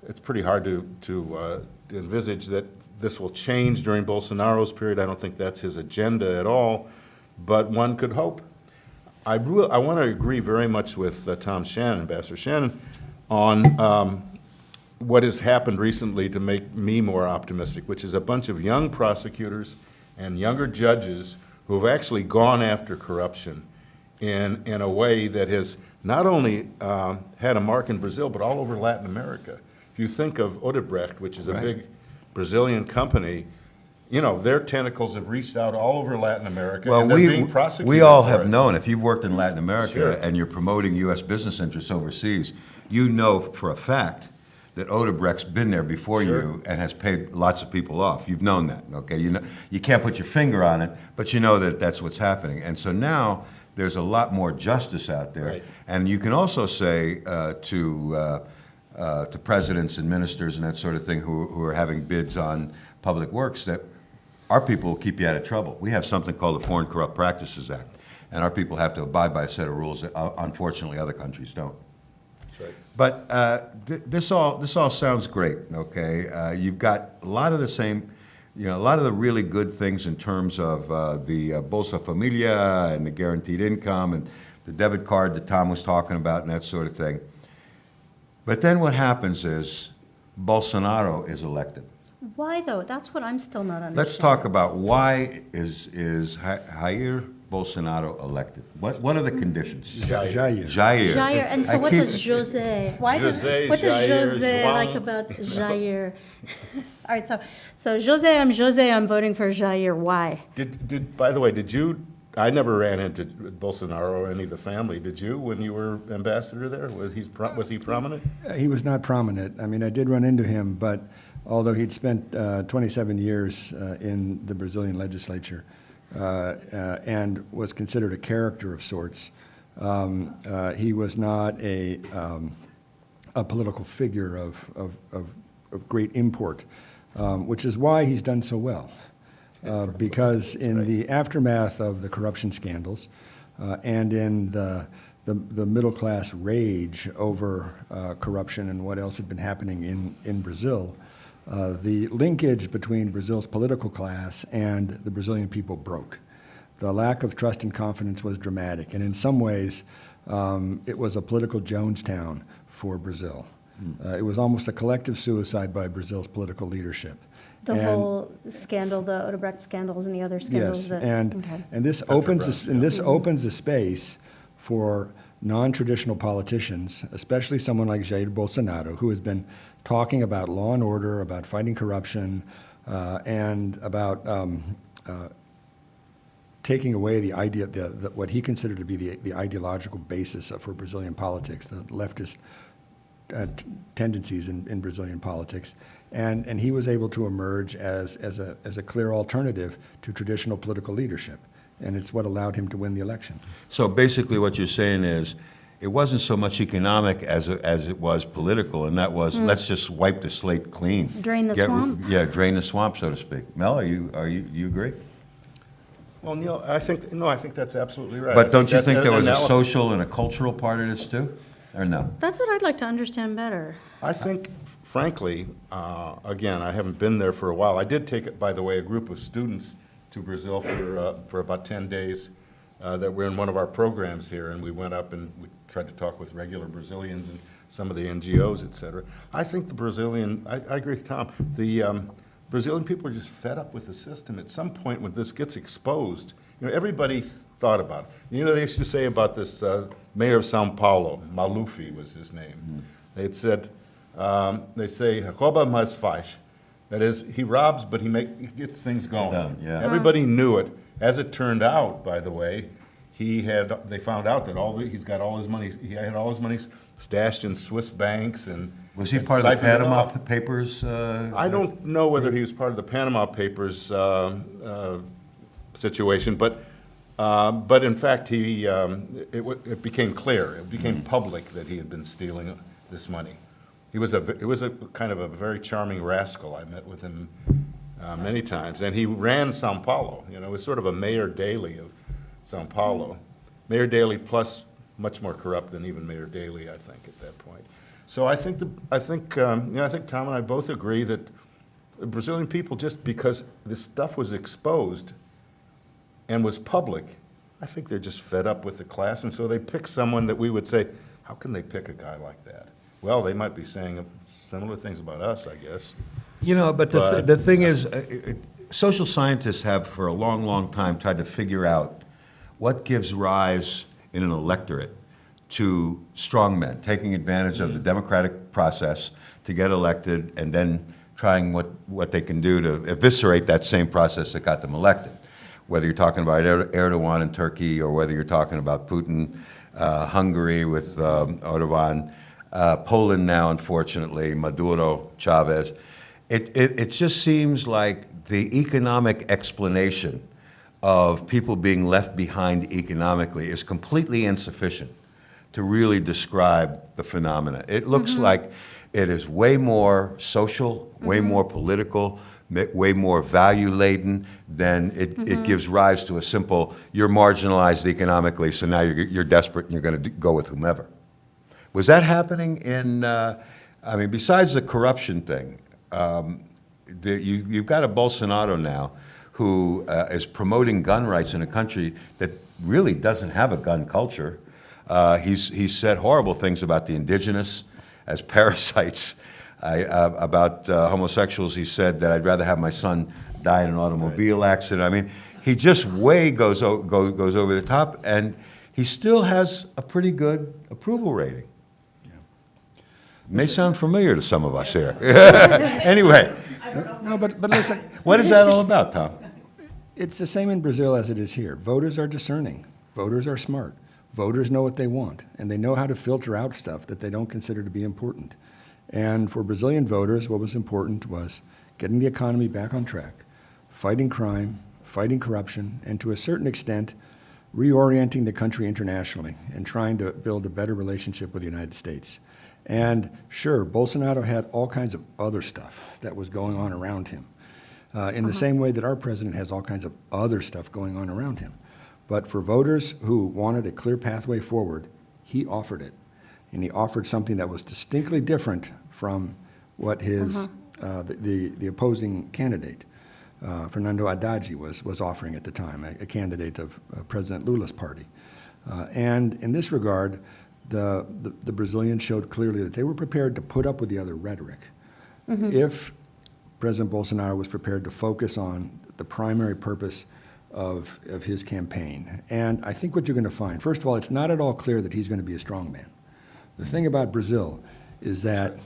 It's pretty hard to, to uh, to envisage that this will change during Bolsonaro's period. I don't think that's his agenda at all, but one could hope. I I want to agree very much with uh, Tom Shannon, Ambassador Shannon, on um, what has happened recently to make me more optimistic, which is a bunch of young prosecutors and younger judges who have actually gone after corruption in, in a way that has not only uh, had a mark in Brazil, but all over Latin America. If you think of Odebrecht, which is a Right. big Brazilian company, you know, their tentacles have reached out all over Latin America, Well, and we, being prosecuted we all have it. known, if you've worked in Latin America Sure. and you're promoting U.S. business interests overseas, you know for a fact that Odebrecht's been there before Sure. you and has paid lots of people off. You've known that, okay? You know, you can't put your finger on it, but you know that that's what's happening. And so now, there's a lot more justice out there. Right. And you can also say uh, to, uh, uh, to presidents and ministers and that sort of thing who, who are having bids on public works that our people will keep you out of trouble. We have something called the Foreign Corrupt Practices Act, and our people have to abide by a set of rules that uh, unfortunately other countries don't. That's right. But uh, th- this all, this all sounds great, okay? Uh, You've got a lot of the same, you know, a lot of the really good things in terms of uh, the uh, Bolsa Familia and the guaranteed income and the debit card that Tom was talking about and that sort of thing. But then what happens is Bolsonaro is elected. Why though? That's what I'm still not understanding. Let's talk about why is, is Ja- Jair Bolsonaro elected? What, what are the conditions? Jair. Jair. Jair, and so I what keep- does Jose, why does, Jose, what does Jair, Jose João. like about Jair? All right, so, so Jose, I'm Jose, I'm voting for Jair, why? Did, did, by the way, did you, I never ran into Bolsonaro or any of the family, did you, when you were ambassador there? Was he, was he prominent? Uh, He was not prominent. I mean, I did run into him, but although he'd spent uh, 27 years uh, in the Brazilian legislature uh, uh, and was considered a character of sorts, um, uh, he was not a, um, a political figure of, of, of, of great import, um, which is why he's done so well. Uh, because in the aftermath of the corruption scandals uh, and in the, the, the middle class rage over uh, corruption and what else had been happening in, in Brazil, uh, the linkage between Brazil's political class and the Brazilian people broke. The lack of trust and confidence was dramatic, and in some ways, um, it was a political Jonestown for Brazil. Uh, it was almost a collective suicide by Brazil's political leadership. The And- whole scandal, the Odebrecht scandals and the other scandals Yes, that, and, okay. and this opens, a- and this opens a space for non-traditional politicians, especially someone like Jair Bolsonaro, who has been talking about law and order, about fighting corruption, uh, and about um, uh, taking away the idea, the, the, what he considered to be the, the ideological basis of- for Brazilian politics, the leftist uh, tendencies in, in Brazilian politics. And, and he was able to emerge as, as, a, as a clear alternative to traditional political leadership. And it's what allowed him to win the election. So basically, what you're saying is, it wasn't so much economic as, it- as it was political, and that was, let's just wipe the slate clean. Drain the Get- swamp? Yeah, drain the swamp, so to speak. Mel, are you, are you, you agree? Well, Neil, I think, no, I think that's absolutely right. I But don't you that- think there that was a social and a cultural part of this too? Or no? That's what I'd like to understand better. I think, frankly, uh, again, I haven't been there for a while. I did take, by the way, a group of students to Brazil for, uh, for about 10 days uh, that were in one of our programs here, and we went up and we tried to talk with regular Brazilians and some of the NGOs, et cetera. I think the Brazilian, I, I agree with Tom, the um, Brazilian people are just fed up with the system. At some point, when this gets exposed, you know, everybody th- thought about it. You know, they used to say about this uh, mayor of Sao Paulo, Maluf was his name. They had said, um, they say, rouba mas faz. That is, he robs, but he make, he gets things going. Done, yeah. Everybody knew it. As it turned out, by the way, he had, they found out that all, the- he's got all his money, he had all his money stashed in Swiss banks and. Was he and part of the Panama off. Papers? uh, I don't know whether he was part of the Panama Papers uh, uh, situation, but, uh, but in fact, he um, it, it, became clear, it became public that he had been stealing this money. He was a, it was a kind of a very charming rascal. I met with him uh, many times, and he ran Sao Paulo, you know, it was sort of a Mayor Daley of Sao Paulo. Mayor Daley plus much more corrupt than even Mayor Daley, I think, at that point. So I think, the I think, um, you know, I think Tom and I both agree that The Brazilian people, just because this stuff was exposed and was public, I think they're just fed up with the class, and so they pick someone that we would say, how can they pick a guy like that? Well, they might be saying similar things about us, I guess. You know, but the, But- the thing is, uh, it- social scientists have for a long, long time tried to figure out what gives rise in an electorate to strongmen, taking advantage of the democratic process to get elected and then trying what, what they can do to eviscerate that same process that got them elected. Whether you're talking about Er- Erdogan in Turkey or whether you're talking about Putin, uh, Hungary with um, Erdogan, uh, Poland now, unfortunately, Maduro, Chavez. It, it, it just seems like the economic explanation of people being left behind economically is completely insufficient to really describe the phenomena. It looks mm-hmm. like it is way more social, way mm-hmm. more political, way more value laden than it, it mm-hmm. gives rise to a simple, you're marginalized economically, so now you're, you're desperate and you're going to go with whomever. Was that happening in, uh, I mean, besides the corruption thing, um, the, you, you've got a Bolsonaro now who uh, is promoting gun rights in a country that really doesn't have a gun culture. Uh, he's, he's said horrible things about the indigenous as parasites. I, uh, about uh, homosexuals, he said that I'd rather have my son die in an automobile accident. I mean, he just way goes, o- go, goes over the top, and he still has a pretty good approval rating. May sound familiar to some of us here. Anyway, No, but, but listen, what is that all about, Tom? it's the same in Brazil as it is here. Voters are discerning. Voters are smart. Voters know what they want, and they know how to filter out stuff that they don't consider to be important. And for Brazilian voters, what was important was getting the economy back on track, fighting crime, fighting corruption, and to a certain extent, reorienting the country internationally and trying to build a better relationship with the United States. And sure, Bolsonaro had all kinds of other stuff that was going on around him, uh, in the same way that our president has all kinds of other stuff going on around him. But for voters who wanted a clear pathway forward, he offered it. And he offered something that was distinctly different from what his, uh, the, the, the opposing candidate, uh, Fernando Haddad, was, was offering at the time, a, a candidate of uh, President Lula's party. Uh, and in this regard, the, the, the Brazilians showed clearly that they were prepared to put up with the other rhetoric. If President Bolsonaro was prepared to focus on the primary purpose of, of his campaign. And I think what you're going to find, first of all, it's not at all clear that he's going to be a strongman. The thing about Brazil is that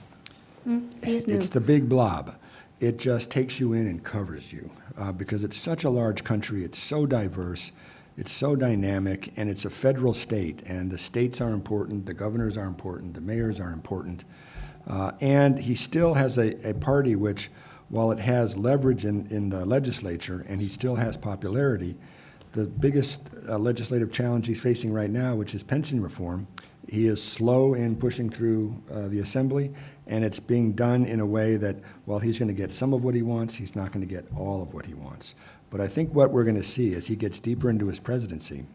new. it's the big blob. It just takes you in and covers you uh, because it's such a large country. It's so diverse. It's so dynamic, and it's a federal state. And the states are important. The governors are important. The mayors are important. Uh, and he still has a, a party which, while it has leverage in, in the legislature and he still has popularity, the biggest uh, legislative challenge he's facing right now, which is pension reform, he is slow in pushing through uh, the assembly, and it's being done in a way that while he's going to get some of what he wants, he's not going to get all of what he wants. But I think what we're going to see as he gets deeper into his presidency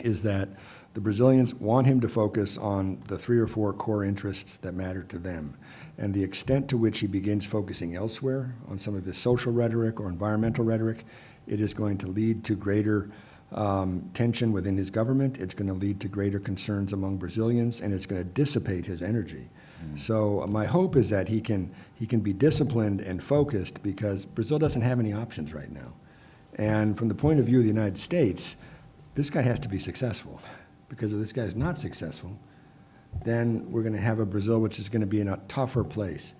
is that the Brazilians want him to focus on the three or four core interests that matter to them. And the extent to which he begins focusing elsewhere on some of his social rhetoric or environmental rhetoric, it is going to lead to greater um, tension within his government. It's going to lead to greater concerns among Brazilians, and it's going to dissipate his energy. So uh, my hope is that he can, he can be disciplined and focused because Brazil doesn't have any options right now. And from the point of view of the United States, this guy has to be successful. Because if this guy is not successful, then we're going to have a Brazil which is going to be in a tougher place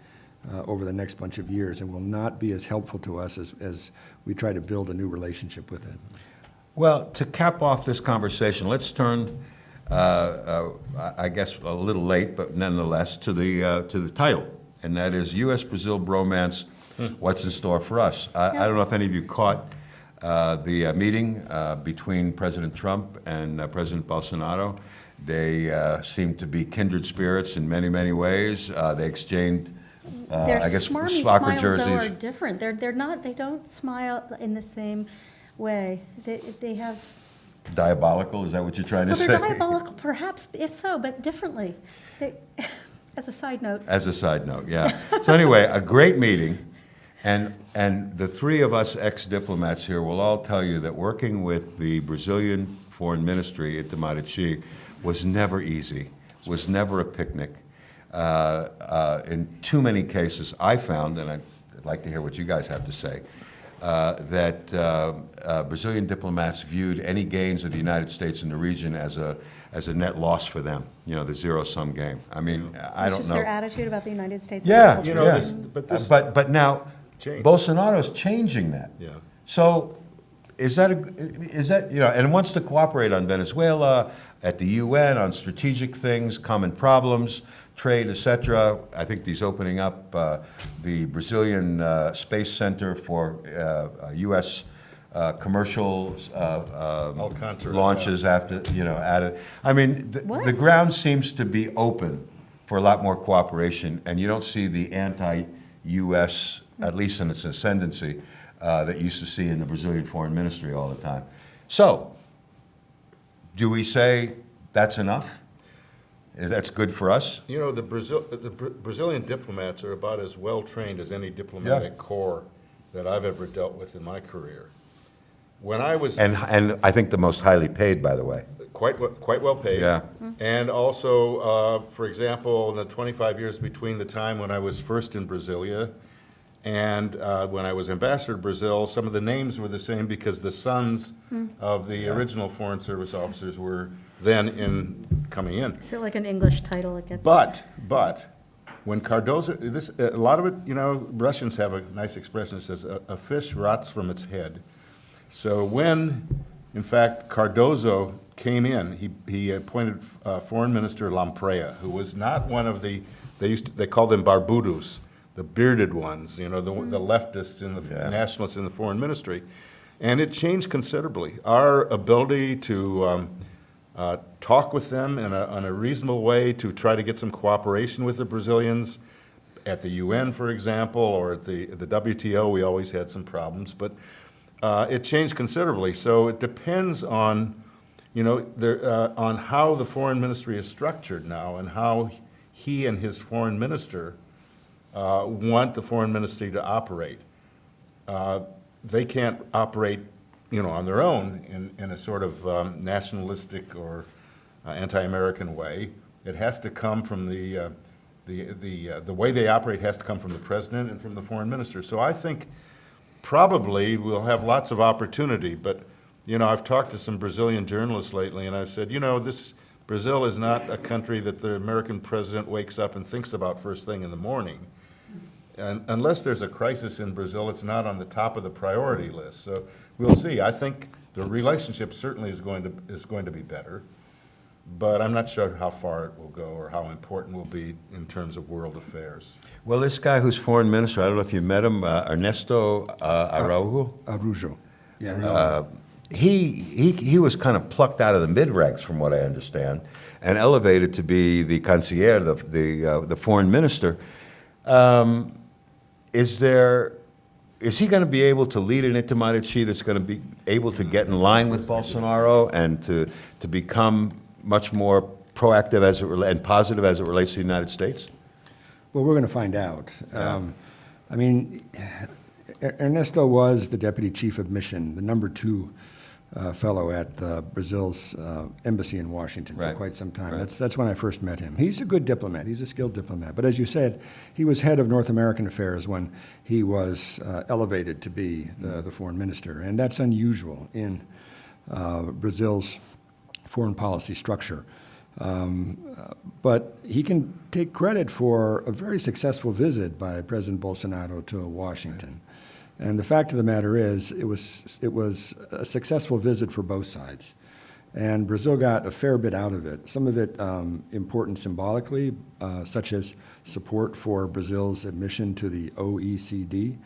uh, over the next bunch of years and will not be as helpful to us as, as we try to build a new relationship with it. Well, to cap off this conversation, let's turn, uh, uh, I I guess a little late, but nonetheless, to the, uh, to the title, and that is U.S.-Brazil bromance, what's in store for us? I I don't know if any of you caught uh, the uh, meeting uh, between President Trump and uh, President Bolsonaro. They uh, seem to be kindred spirits in many, many ways. Uh, They exchanged, Their I guess, smarmy soccer smiles, though, are jerseys. different. They're, they're not, they don't smile in the same way. They, they have, Diabolical, is that what you're trying to well, say? they're diabolical, perhaps, if so, but differently. They, as a side note. As a side note, yeah. So anyway, a great meeting, And, and the three of us ex-diplomats here will all tell you that working with the Brazilian Foreign Ministry at Itamaraty was never easy, was never a picnic. Uh, uh, In too many cases, I found, and I'd like to hear what you guys have to say, uh, that uh, uh, Brazilian diplomats viewed any gains of the United States in the region as a, as a net loss for them, you know, the zero-sum game. I mean, I It's don't know. just their attitude about the United States. Yeah, You know, yeah. this- but this- But, but now, Change. Bolsonaro's changing that. Yeah. So is that, a is that, you know, and wants to cooperate on Venezuela, at the UN, on strategic things, common problems, trade, etc. I think he's opening up uh, the Brazilian uh, Space Center for uh, uh, U.S. uh, commercial uh, um, Alcantara, launches after, you know, added. I mean, the- What? the ground seems to be open for a lot more cooperation, and you don't see the anti-U.S., at least in its ascendancy, uh, that you used to see in the Brazilian Foreign Ministry all the time. So, do we say that's enough? That's good for us? You know, the Brazil, the Bra- Brazilian diplomats are about as well-trained as any diplomatic corps that I've ever dealt with in my career. When I was And, and I think the most highly paid, by the way. quite, quite well paid. Yeah. And also, uh, for example, in the 25 years between the time when I was first in Brasilia and uh, when I was ambassador to Brazil, some of the names were the same because the sons of the original Foreign Service officers were then in, coming in. Is it like an English title it gets? But, but, when Cardoso, this, a lot of it, you know, Russians have a nice expression that says, "A a fish rots from its head." So when, in fact, Cardoso came in, he, he appointed uh, Foreign Minister Lampreia, who was not one of the, they used, to- they called them barbudos, the bearded ones, you know, the, the leftists and the, Yeah. nationalists in the foreign ministry. And it changed considerably. Our ability to um, uh, talk with them in a, in a reasonable way to try to get some cooperation with the Brazilians, at the UN, for example, or at the, the WTO, we always had some problems, but uh, it changed considerably. So it depends on, you know, there, uh, on how the foreign ministry is structured now and how he and his foreign minister uh, want the foreign ministry to operate. Uh, They can't operate, you know, on their own in, in a sort of um, nationalistic or uh, anti-American way. It has to come from the, uh, the, the, uh, the way they operate has to come from the president and from the foreign minister. So I think probably we'll have lots of opportunity, but, you know, I've talked to some Brazilian journalists lately, and I've said, you know, this, Brazil is not a country that the American president wakes up and thinks about first thing in the morning. And unless there's a crisis in Brazil, it's not on the top of the priority list. So we'll see. I think the relationship certainly is going to, is going to be better, but I'm not sure how far it will go or how important will be in terms of world affairs. Well, this guy who's foreign minister, I don't know if you met him, uh, Ernesto uh, Araujo, Arujo. Yeah, Uh, he, he, he was kind of plucked out of the mid-ranks, from what I understand, and elevated to be the concierge, the, the, uh, the foreign minister. Um, Is there, is he going to be able to lead an Itamaraty that's going to be able to get in line with Bolsonaro and to, to become much more proactive as it, and positive as it relates to the United States? Well, we're going to find out. Um, I mean, Er- Ernesto was the deputy chief of mission, the number two uh, fellow at uh, Brazil's uh, embassy in Washington for quite some time. right. That's, that's when I first met him. He's a good diplomat. He's a skilled diplomat. But as you said, he was head of North American affairs when he was uh, elevated to be the, the foreign minister. And that's unusual in uh, Brazil's foreign policy structure. Um, uh, But he can take credit for a very successful visit by President Bolsonaro to Washington. And the fact of the matter is, it was, it was a successful visit for both sides. And Brazil got a fair bit out of it, some of it um, important symbolically, uh, such as support for Brazil's admission to the OECD,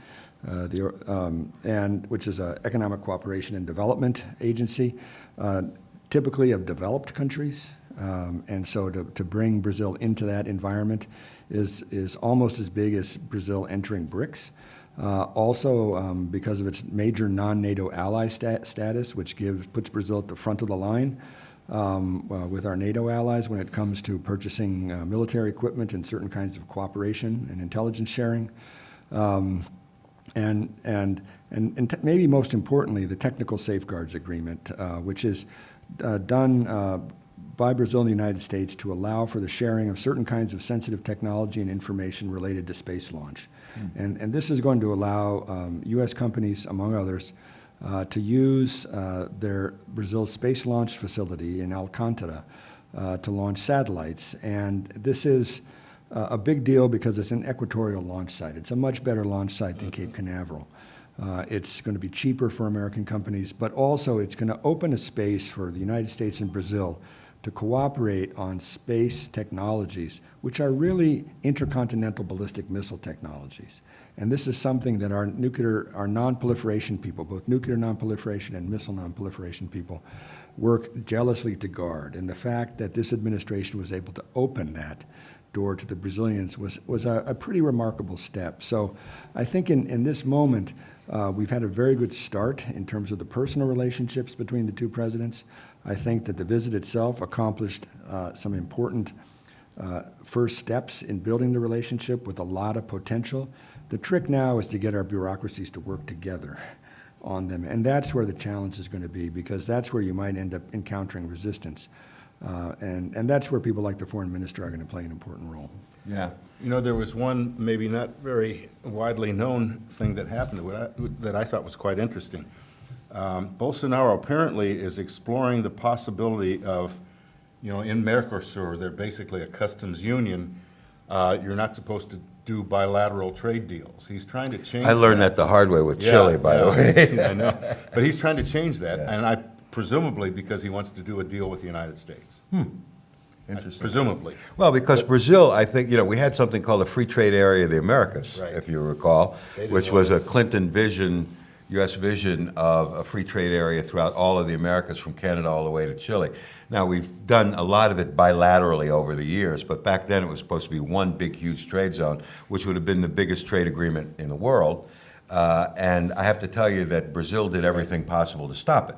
uh, the, um, and, which is an economic cooperation and development agency, uh, typically of developed countries. Um, and so to, to bring Brazil into that environment is, is almost as big as Brazil entering BRICS. Uh, also, um, because of its major non-NATO ally stat- status, which gives, puts Brazil at the front of the line um, uh, with our NATO allies when it comes to purchasing uh, military equipment and certain kinds of cooperation and intelligence sharing. Um, And, and, and, and maybe most importantly, the Technical Safeguards Agreement, uh, which is uh, done uh, by Brazil and the United States to allow for the sharing of certain kinds of sensitive technology and information related to space launch. And, and this is going to allow um, U.S. companies, among others, uh, to use uh, their Brazil's space launch facility in Alcantara uh, to launch satellites. And this is uh, a big deal because it's an equatorial launch site. It's a much better launch site than Cape Canaveral. Uh, It's going to be cheaper for American companies, but also it's going to open a space for the United States and Brazil to cooperate on space technologies, which are really intercontinental ballistic missile technologies. And this is something that our nuclear, our non-proliferation people, both nuclear non-proliferation and missile non-proliferation people, work jealously to guard. And the fact that this administration was able to open that door to the Brazilians was, was a, a pretty remarkable step. So I think in, in this moment, uh, we've had a very good start in terms of the personal relationships between the two presidents. I think that the visit itself accomplished uh, some important uh, first steps in building the relationship with a lot of potential. The trick now is to get our bureaucracies to work together on them, and that's where the challenge is going to be, because that's where you might end up encountering resistance. Uh, And, and that's where people like the foreign minister are going to play an important role. Yeah. You know, there was one maybe not very widely known thing that happened that I- that I thought was quite interesting. Um, Bolsonaro apparently is exploring the possibility of, you know, in Mercosur, they're basically a customs union. Uh, You're not supposed to do bilateral trade deals. He's trying to change I learned that the hard way with Yeah, Chile, by the yeah, way. I know, but he's trying to change that, Yeah. and I presumably because he wants to do a deal with the United States. Hmm. Interesting. Presumably. Well, because Brazil, I think, you know, we had something called the Free Trade Area of the Americas, Right. if you recall, which was a Clinton vision, U.S. vision of a free trade area throughout all of the Americas, from Canada all the way to Chile. Now, we've done a lot of it bilaterally over the years, but back then it was supposed to be one big, huge trade zone, which would have been the biggest trade agreement in the world. Uh, And I have to tell you that Brazil did everything possible to stop it.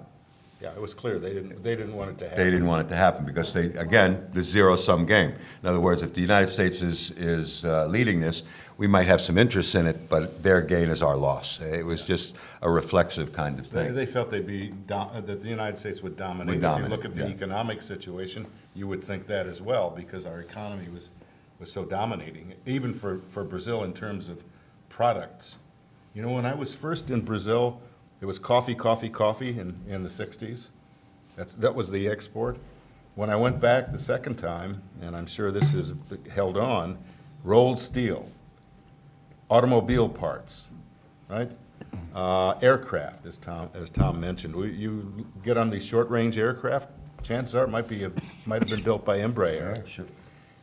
Yeah, it was clear, they didn't, they didn't want it to happen. They didn't want it to happen because they, again, the zero-sum game. In other words, if the United States is, is uh, leading this, we might have some interest in it, but their gain is our loss. It was just a reflexive kind of They, thing. they felt they'd be, dom- that the United States would dominate. Would If you look at the yeah. economic situation, you would think that as well, because our economy was, was so dominating, even for, for Brazil in terms of products. You know, when I was first in Brazil, it was coffee, coffee, coffee in, in the sixties. That's, that was the export. When I went back the second time, and I'm sure this is held on, rolled steel, automobile parts, right? Uh, Aircraft, as Tom, as Tom mentioned. We- You get on these short-range aircraft, chances are it might be, a- might have been built by Embraer. Sure.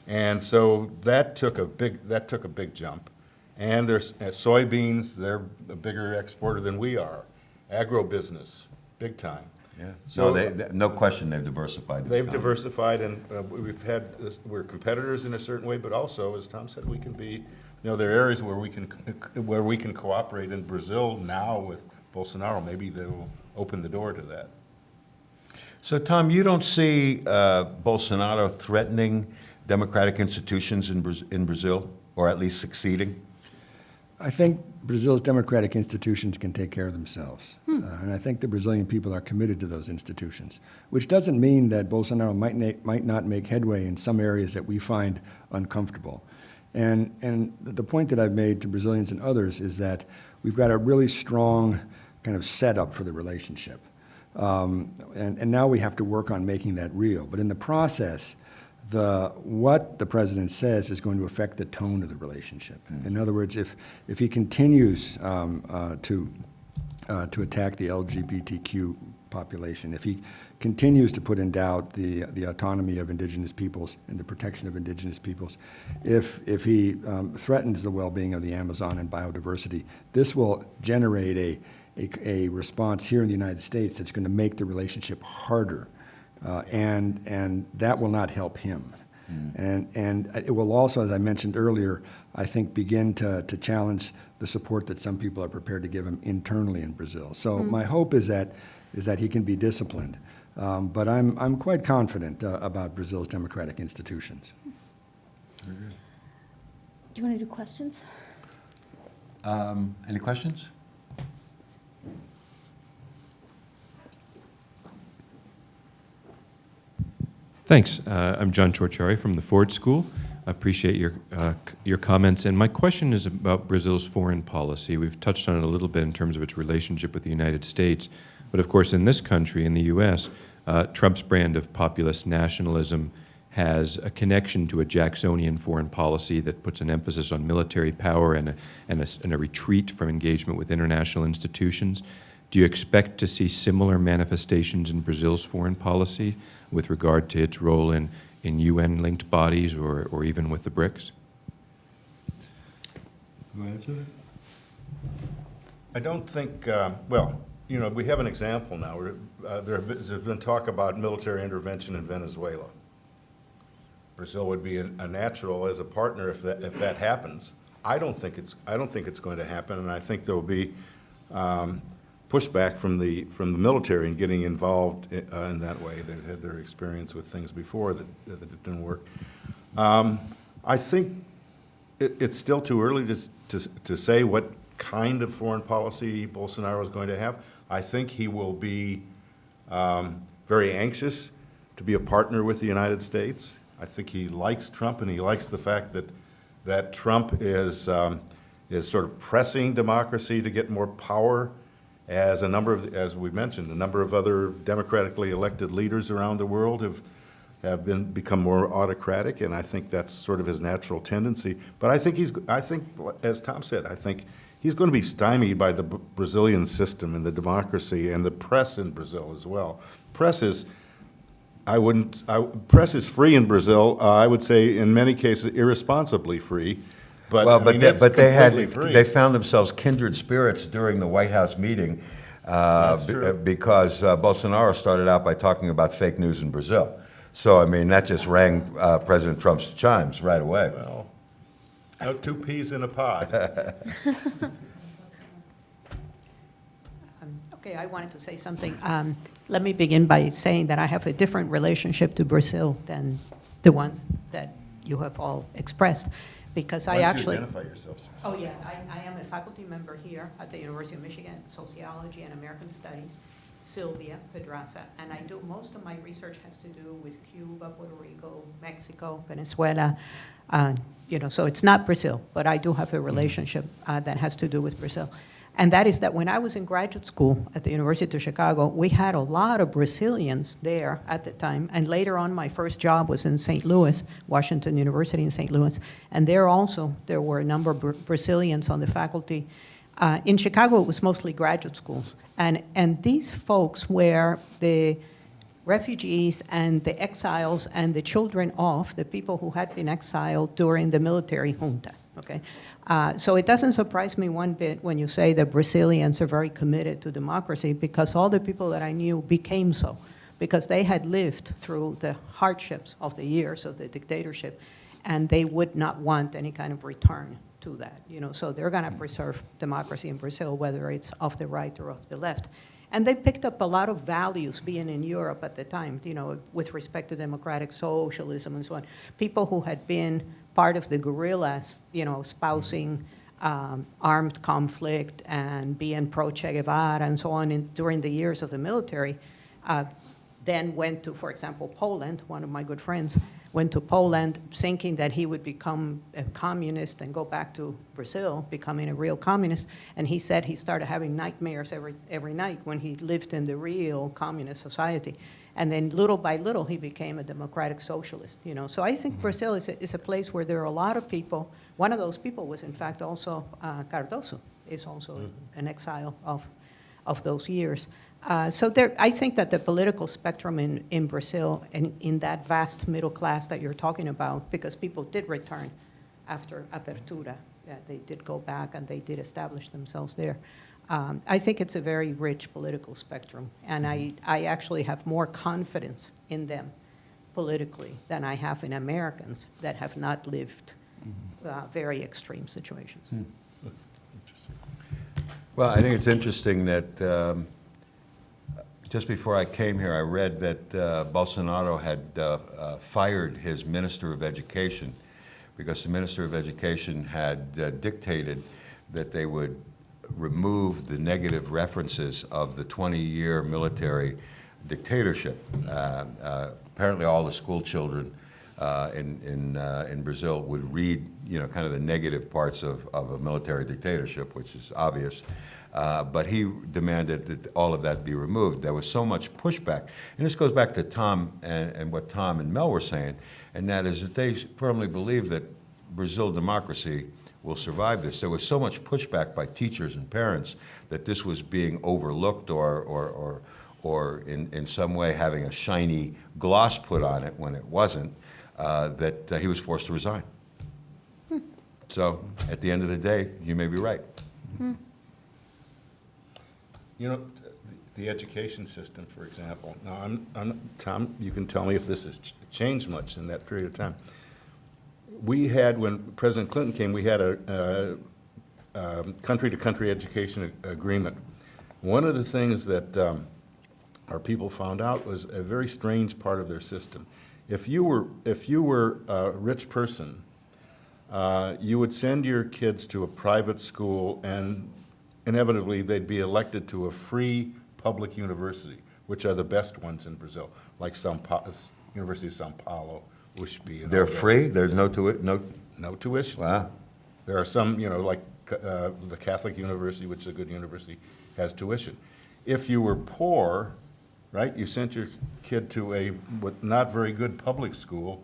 And so that took a big, that took a big jump. And there's uh, soybeans, they're a bigger exporter than we are. Agribusiness, big time. Yeah. So So they, they- no question they've diversified. They've economy. diversified and uh, we've had, this- we're competitors in a certain way, but also, as Tom said, we can be, you know, there are areas where we can, where we can cooperate in Brazil now with Bolsonaro. Maybe they'll open the door to that. So, Tom, you don't see uh, Bolsonaro threatening democratic institutions in Braz- in Brazil, or at least succeeding? I think Brazil's democratic institutions can take care of themselves. Uh, and I think the Brazilian people are committed to those institutions, which doesn't mean that Bolsonaro might, might not make headway in some areas that we find uncomfortable. And, and the point that I've made to Brazilians and others is that we've got a really strong kind of setup for the relationship. Um, and, and now we have to work on making that real. But in the process, the, what the president says is going to affect the tone of the relationship. In other words, if, if he continues um, uh, to, uh, to attack the LGBTQ population, if he continues to put in doubt the, the autonomy of indigenous peoples and the protection of indigenous peoples, if, if he um, threatens the well-being of the Amazon and biodiversity, this will generate a, a, a response here in the United States that's going to make the relationship harder. Uh, and, and that will not help him. And, and it will also, as I mentioned earlier, I think begin to, to challenge the support that some people are prepared to give him internally in Brazil. So my hope is that, is that he can be disciplined. Um, but I'm, I'm quite confident uh, about Brazil's democratic institutions. Do you want to do questions? Um, Any questions? Thanks. Uh, I'm John Torchiari from the Ford School. I appreciate your, uh, your comments. And my question is about Brazil's foreign policy. We've touched on it a little bit in terms of its relationship with the United States. But of course, in this country, in the U.S., uh, Trump's brand of populist nationalism has a connection to a Jacksonian foreign policy that puts an emphasis on military power and a, and a and a retreat from engagement with international institutions. Do you expect to see similar manifestations in Brazil's foreign policy with regard to its role in, in UN-linked bodies or, or even with the BRICS? I don't think, uh, well, you know, we have an example now. Uh, There there's been talk about military intervention in Venezuela. Brazil would be a a natural as a partner if that, if that happens. I don't think it's, I don't think it's going to happen, and I think there will be um, pushback from the, from the military and getting involved i- uh, in that way. They've had their experience with things before that, that didn't work. Um, I think it, it's still too early to, to, to say what kind of foreign policy Bolsonaro is going to have. I think he will be um, very anxious to be a partner with the United States. I think he likes Trump, and he likes the fact that, that Trump is, um, is sort of pressing democracy to get more power as a number of, as we mentioned, a number of other democratically elected leaders around the world have, have been, become more autocratic, and I think that's sort of his natural tendency. But I think he's, I think, as Tom said, I think he's going to be stymied by the Brazilian system and the democracy and the press in Brazil as well. Press is, I wouldn't, I, press is free in Brazil, uh, I would say in many cases irresponsibly free, but, Well, I but mean, they, but they had, free. they found themselves kindred spirits during the White House meeting. uh, That's be- true. Because uh, Bolsonaro started out by talking about fake news in Brazil. So, I mean, that just rang uh, President Trump's chimes right away. Well, no two peas in a pod. Okay, I wanted to say something. Um, Let me begin by saying that I have a different relationship to Brazil than the ones that you have all expressed, because I Why don't actually... identify yourselves? Oh, yeah, I, I am a faculty member here at the University of Michigan, Sociology and American Studies, Sylvia Pedraza, and I do, most of my research has to do with Cuba, Puerto Rico, Mexico, Venezuela, uh, you know, so it's not Brazil, but I do have a relationship uh, that has to do with Brazil. And that is that when I was in graduate school at the University of Chicago, we had a lot of Brazilians there at the time. And later on, my first job was in St. Louis, Washington University in St. Louis. And there also, there were a number of Brazilians on the faculty. Uh, in Chicago, it was mostly graduate schools. And, and these folks were the refugees and the exiles and the children of the people who had been exiled during the military junta. Okay, uh, so it doesn't surprise me one bit when you say that Brazilians are very committed to democracy because all the people that I knew became so because they had lived through the hardships of the years of the dictatorship and they would not want any kind of return to that. You know, so they're going to preserve democracy in Brazil, whether it's of the right or of the left. And they picked up a lot of values being in Europe at the time, you know, with respect to democratic socialism and so on. People who had been part of the guerrillas, you know, espousing um, armed conflict and being pro Che Guevara and so on in, during the years of the military, uh, then went to, for example, Poland, one of my good friends, went to Poland thinking that he would become a communist and go back to Brazil, becoming a real communist. And he said he started having nightmares every, every night when he lived in the real communist society. And then little by little, he became a democratic socialist, you know. So I think Brazil is a, is a place where there are a lot of people. One of those people was, in fact, also uh, Cardoso, is also an exile of, of those years. Uh, so there, I think that the political spectrum in, in Brazil and in that vast middle class that you're talking about, because people did return after Apertura, yeah, they did go back and they did establish themselves there. Um, I think it's a very rich political spectrum, and I, I actually have more confidence in them politically than I have in Americans that have not lived uh, very extreme situations. Well, I think it's interesting that um, just before I came here, I read that uh, Bolsonaro had uh, uh, fired his Minister of Education because the Minister of Education had uh, dictated that they would remove the negative references of the 20-year military dictatorship. Uh, uh, Apparently, all the school children uh, in, in, uh, in Brazil would read, you know, kind of the negative parts of, of a military dictatorship, which is obvious. Uh, But he demanded that all of that be removed. There was so much pushback. And this goes back to Tom and, and what Tom and Mel were saying, and that is that they firmly believe that Brazil democracy will survive this. There was so much pushback by teachers and parents that this was being overlooked or, or, or, or in, in some way having a shiny gloss put on it when it wasn't, uh, that uh, he was forced to resign. So at the end of the day, you may be right. You know, the, the education system, for example, now, I'm, I'm, Tom, you can tell me if this has changed much in that period of time. We had, when President Clinton came, we had a, um, country-to-country education agreement. One of the things that, um, our people found out was a very strange part of their system. If you were, if you were a rich person, uh, you would send your kids to a private school, and inevitably, they'd be elected to a free public university, which are the best ones in Brazil, like São Pa, University of São Paulo, USP. and all They're free, there's no to it, no, No tuition. wow. There are some, you know, like uh, the Catholic University, which is a good university, has tuition. If you were poor, right, you sent your kid to a what, not very good public school,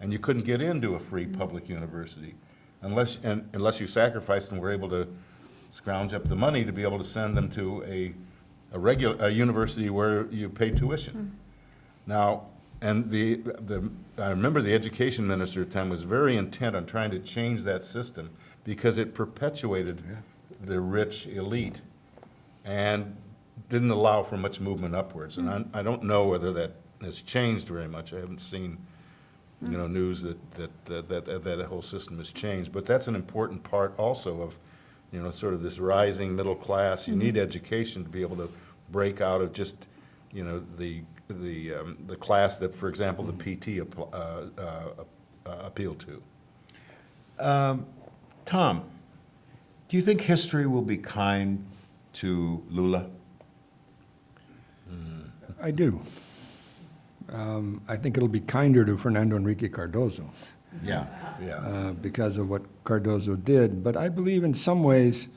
and you couldn't get into a free public university unless, and, unless you sacrificed and were able to scrounge up the money to be able to send them to a, a regular, a university where you pay tuition. Now, and the, the, I remember the education minister at the time was very intent on trying to change that system because it perpetuated the rich elite and didn't allow for much movement upwards. And hmm. I, I don't know whether that has changed very much. I haven't seen, you know, hmm. news that, that, that, that, that whole system has changed. But that's an important part also of, you know, sort of this rising middle class. You hmm. need education to be able to break out of just, you know, the, the, um, the class that, for example, the PT appl- uh, uh, uh, appealed to. Tom, do you think history will be kind to Lula? I do. Um, I think it'll be kinder to Fernando Henrique Cardoso. Yeah, yeah. uh, because of what Cardoso did. But I believe in some ways,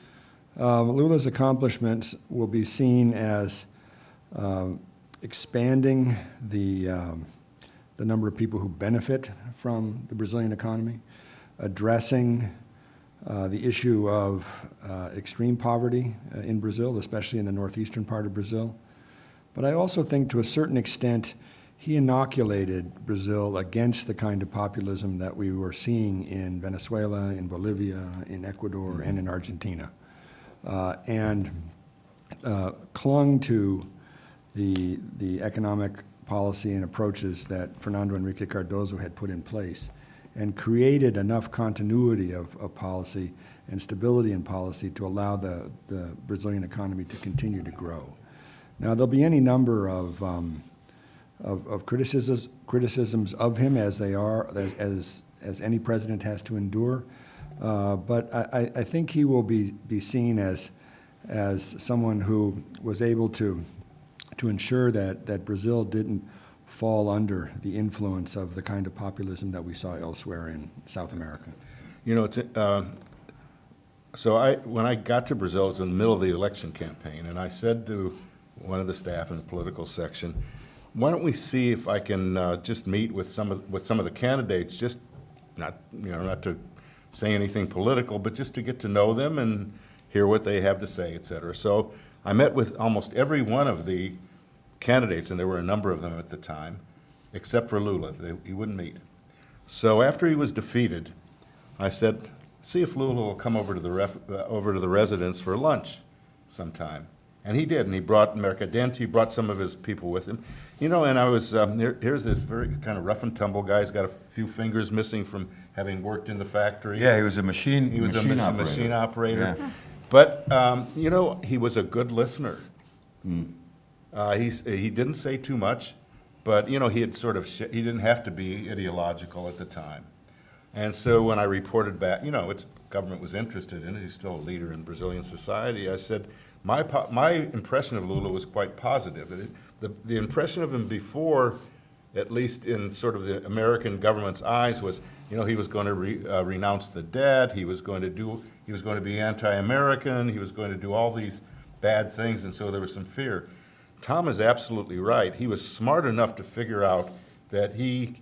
um, Lula's accomplishments will be seen as um, expanding the, um, the number of people who benefit from the Brazilian economy, addressing uh, the issue of uh, extreme poverty uh, in Brazil, especially in the northeastern part of Brazil. But I also think to a certain extent, he inoculated Brazil against the kind of populism that we were seeing in Venezuela, in Bolivia, in Ecuador, and in Argentina. Uh, and uh, clung to the, the economic policy and approaches that Fernando Henrique Cardoso had put in place and created enough continuity of, of policy and stability in policy to allow the, the Brazilian economy to continue to grow. Now, there'll be any number of, um, of, of criticisms, criticisms of him as they are, as, as, as any president has to endure. Uh, but I, I- I think he will be, be seen as, as someone who was able to, to ensure that, that Brazil didn't fall under the influence of the kind of populism that we saw elsewhere in South America. You know, it's, uh, so I, when I got to Brazil, it was in the middle of the election campaign, and I said to one of the staff in the political section, why don't we see if I can uh, just meet with some of, with some of the candidates, just not, you know, not to say anything political, but just to get to know them and hear what they have to say, et cetera. So I met with almost every one of the candidates, and there were a number of them at the time, except for Lula. They, he wouldn't meet. So after he was defeated, I said, see if Lula will come over to the ref, uh, over to the residence for lunch sometime. And he did, and he brought Mercadante, he brought some of his people with him. You know, and I was, um, here, here's this very kind of rough and tumble guy, he's got a few fingers missing from having worked in the factory. Yeah, he was a machine, He was a machine operator. machine operator. Yeah. But, um, you know, he was a good listener. Uh, he's, he didn't say too much, but, you know, he had sort of, he didn't have to be ideological at the time. And so when I reported back, you know, it's, government was interested in it, he's still a leader in Brazilian society, I said, my, my impression of Lula was quite positive. It- The, the impression of him before, at least in sort of the American government's eyes, was, you know, he was going to re, uh, renounce the debt, he was going to do, he was going to be anti-American, he was going to do all these bad things, and so there was some fear. Tom is absolutely right. He was smart enough to figure out that he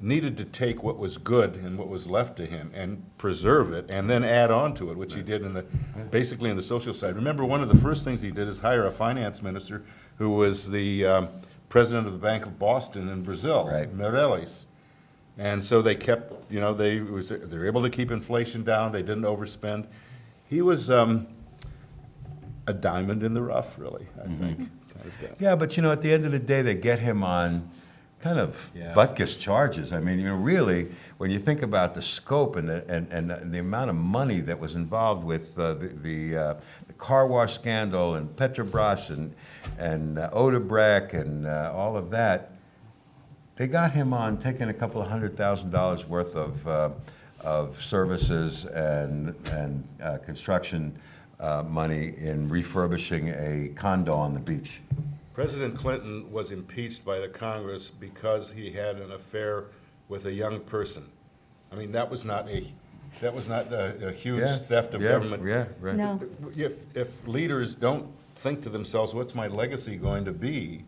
needed to take what was good and what was left to him and preserve it and then add on to it, which he did in the, basically in the social side. Remember, one of the first things he did is hire a finance minister who was the um, president of the Bank of Boston in Brazil, Right. Meirelles. And so they kept, you know, they was, they were able to keep inflation down, they didn't overspend. He was um, a diamond in the rough, really, I think. kind of guy. Yeah, but you know, at the end of the day, they get him on kind of Yeah. butkus charges. I mean, you know, really, when you think about the scope and the, and, and the amount of money that was involved with uh, the, the, uh, the car wash scandal and Petrobras and, and uh, Odebrecht and uh, all of that, they got him on taking a couple of hundred thousand dollars worth of, uh, of services and, and uh, construction uh, money in refurbishing a condo on the beach. President Clinton was impeached by the Congress because he had an affair with a young person. I mean, that was not a, that was not a, a huge Yeah, theft of yeah, government. Yeah, right. No. If, if leaders don't think to themselves, what's my legacy going to be?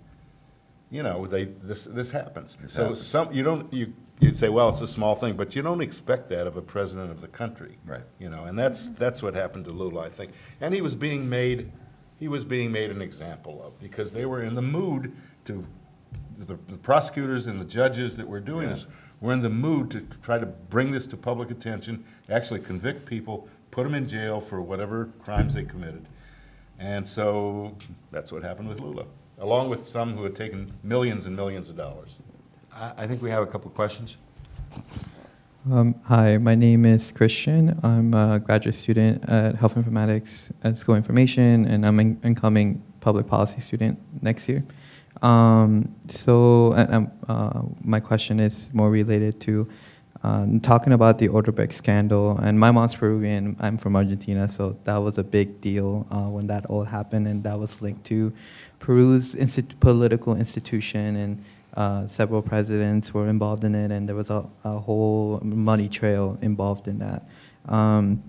You know, they, this, this happens. This So happens. some, you don't, you, you'd say, well, it's a small thing, but you don't expect that of a president of the country. Right. You know, and that's, that's what happened to Lula, I think. And he was being made, he was being made an example of, because they were in the mood to, the the prosecutors and the judges that were doing this were in the mood to try to bring this to public attention, actually convict people, put them in jail for whatever crimes they committed. And so, that's what happened with Lula, along with some who had taken millions and millions of dollars. I, think we have a couple of questions. Um, hi, my name is Christian. I'm a graduate student at Health Informatics at School Information, and I'm an incoming public policy student next year. Um, so, uh, my question is more related to um, talking about the Odebrecht scandal. And my mom's Peruvian. I'm from Argentina, so that was a big deal uh, when that all happened, and that was linked to Peru's political institution and uh, several presidents were involved in it, and there was a, a whole money trail involved in that. Um,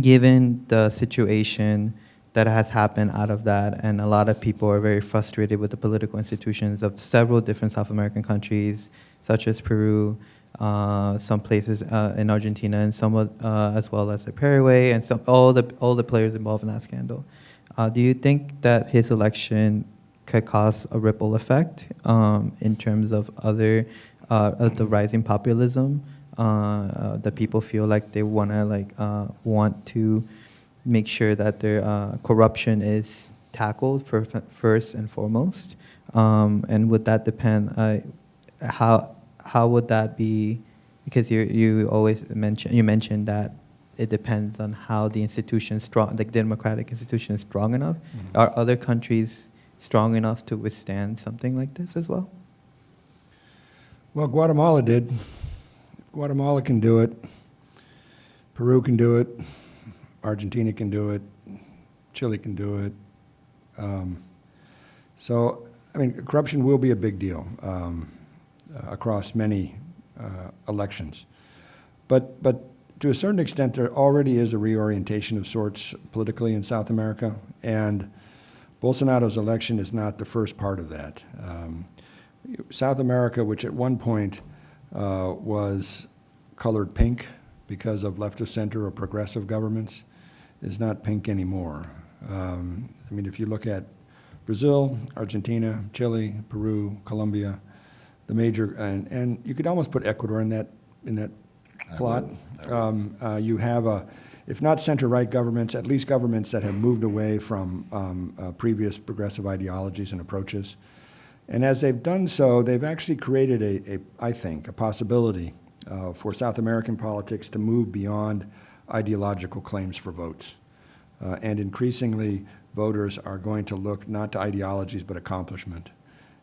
given the situation that has happened out of that, and a lot of people are very frustrated with the political institutions of several different South American countries, such as Peru, uh, some places uh, in Argentina, and some uh, as well as Paraguay, and some all the all the players involved in that scandal. Uh, do you think that his election could cause a ripple effect um, in terms of other uh, of the rising populism. Uh, uh, that people feel like they want to like uh, want to make sure that their uh, corruption is tackled for, first and foremost. Um, and would that depend uh, how how would that be? Because you you always mention you mentioned that it depends on how the institution strong the democratic institution is strong enough. Are other countries strong enough to withstand something like this as well Well, Guatemala did. Guatemala can do it, Peru can do it, Argentina can do it, Chile can do it. Um, So, I mean, corruption will be a big deal um, uh, across many uh, elections. But, but to a certain extent, there already is a reorientation of sorts politically in South America, and Bolsonaro's election is not the first part of that. Um, South America, which at one point uh, was colored pink because of left of center or progressive governments, is not pink anymore. Um, I mean, if you look at Brazil, Argentina, Chile, Peru, Colombia, the major, and, and you could almost put Ecuador in that, in that plot. Um, uh, You have a, if not center-right governments, at least governments that have moved away from um, uh, previous progressive ideologies and approaches. And as they've done so, they've actually created a, a I think, a possibility uh, for South American politics to move beyond ideological claims for votes. Uh, and increasingly, voters are going to look not to ideologies but accomplishment.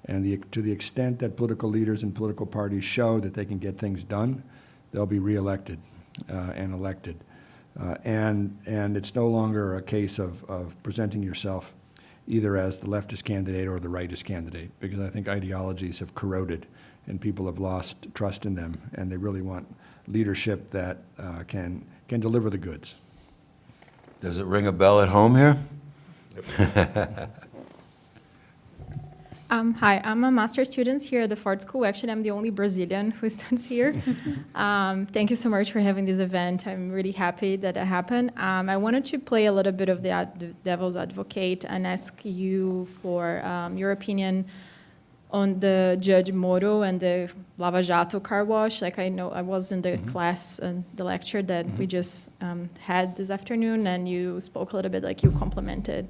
And the, to the extent that political leaders and political parties show that they can get things done, they'll be reelected uh, and elected. Uh, And, and it's no longer a case of, of presenting yourself either as the leftist candidate or the rightist candidate, because I think ideologies have corroded and people have lost trust in them, and they really want leadership that uh, can, can deliver the goods. Does it ring a bell at home here? Um, hi, I'm a master's student here at the Ford School. Actually, I'm the only Brazilian who stands here. um, thank you so much for having this event. I'm really happy that it happened. Um, I wanted to play a little bit of the, ad- the devil's advocate and ask you for um, your opinion on the Judge Moro and the Lava Jato car wash. Like I know I was in the class and the lecture that we just um, had this afternoon, and you spoke a little bit like you complimented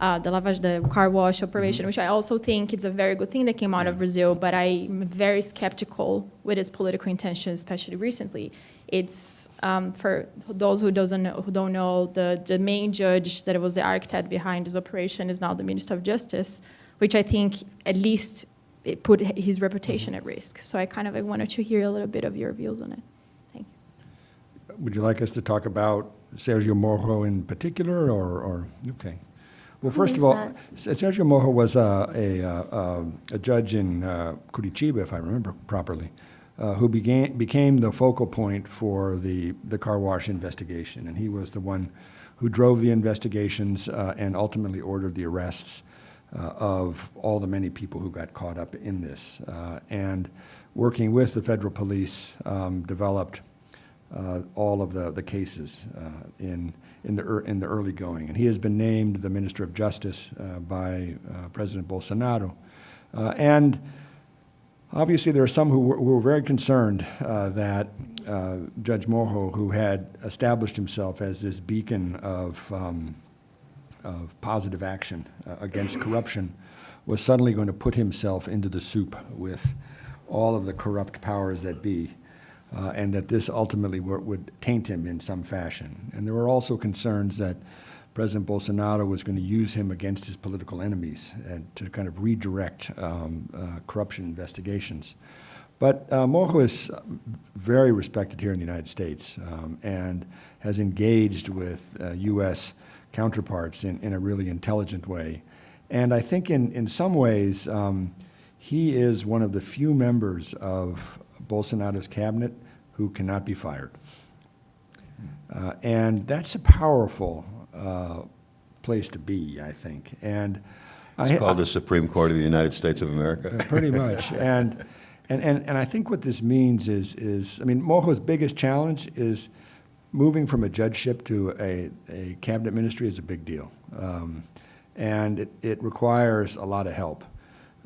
uh, the Lava Jato, the car wash operation, which I also think it's a very good thing that came out of Brazil. But I'm very skeptical with its political intention, especially recently. It's um, for those who doesn't know, who don't know the the main judge that was the architect behind this operation is now the Minister of Justice, which I think at least it put his reputation at risk. So I kind of I wanted to hear a little bit of your views on it. Thank you. Would you like us to talk about Sergio Moro in particular, or, or, okay. Well, first of all, that? Sergio Moro was a, a, uh, um, a judge in uh, Curitiba, if I remember properly, uh, who began, became the focal point for the, the car wash investigation. And he was the one who drove the investigations uh, and ultimately ordered the arrests uh, of all the many people who got caught up in this. Uh, And working with the federal police, um, developed uh, all of the, the cases uh, in, in the, in the early going. And he has been named the Minister of Justice uh, by uh, President Bolsonaro. Uh, And obviously, there are some who were, who were very concerned uh, that uh, Judge Moro, who had established himself as this beacon of, um, of positive action uh, against corruption, was suddenly going to put himself into the soup with all of the corrupt powers that be, uh, and that this ultimately wo- would taint him in some fashion. And there were also concerns that President Bolsonaro was going to use him against his political enemies and to kind of redirect um, uh, corruption investigations. But uh, Moro is very respected here in the United States um, and has engaged with uh, U.S. counterparts in, in a really intelligent way. And I think in, in some ways, um, he is one of the few members of Bolsonaro's cabinet who cannot be fired. Uh, and that's a powerful uh, place to be, I think. And I, It's called the Supreme Court of the United States of America. uh, Pretty much. And, and, and, and I think what this means is, is, I mean, Moro's biggest challenge is moving from a judgeship to a, a cabinet ministry is a big deal. Um, and it, it requires a lot of help.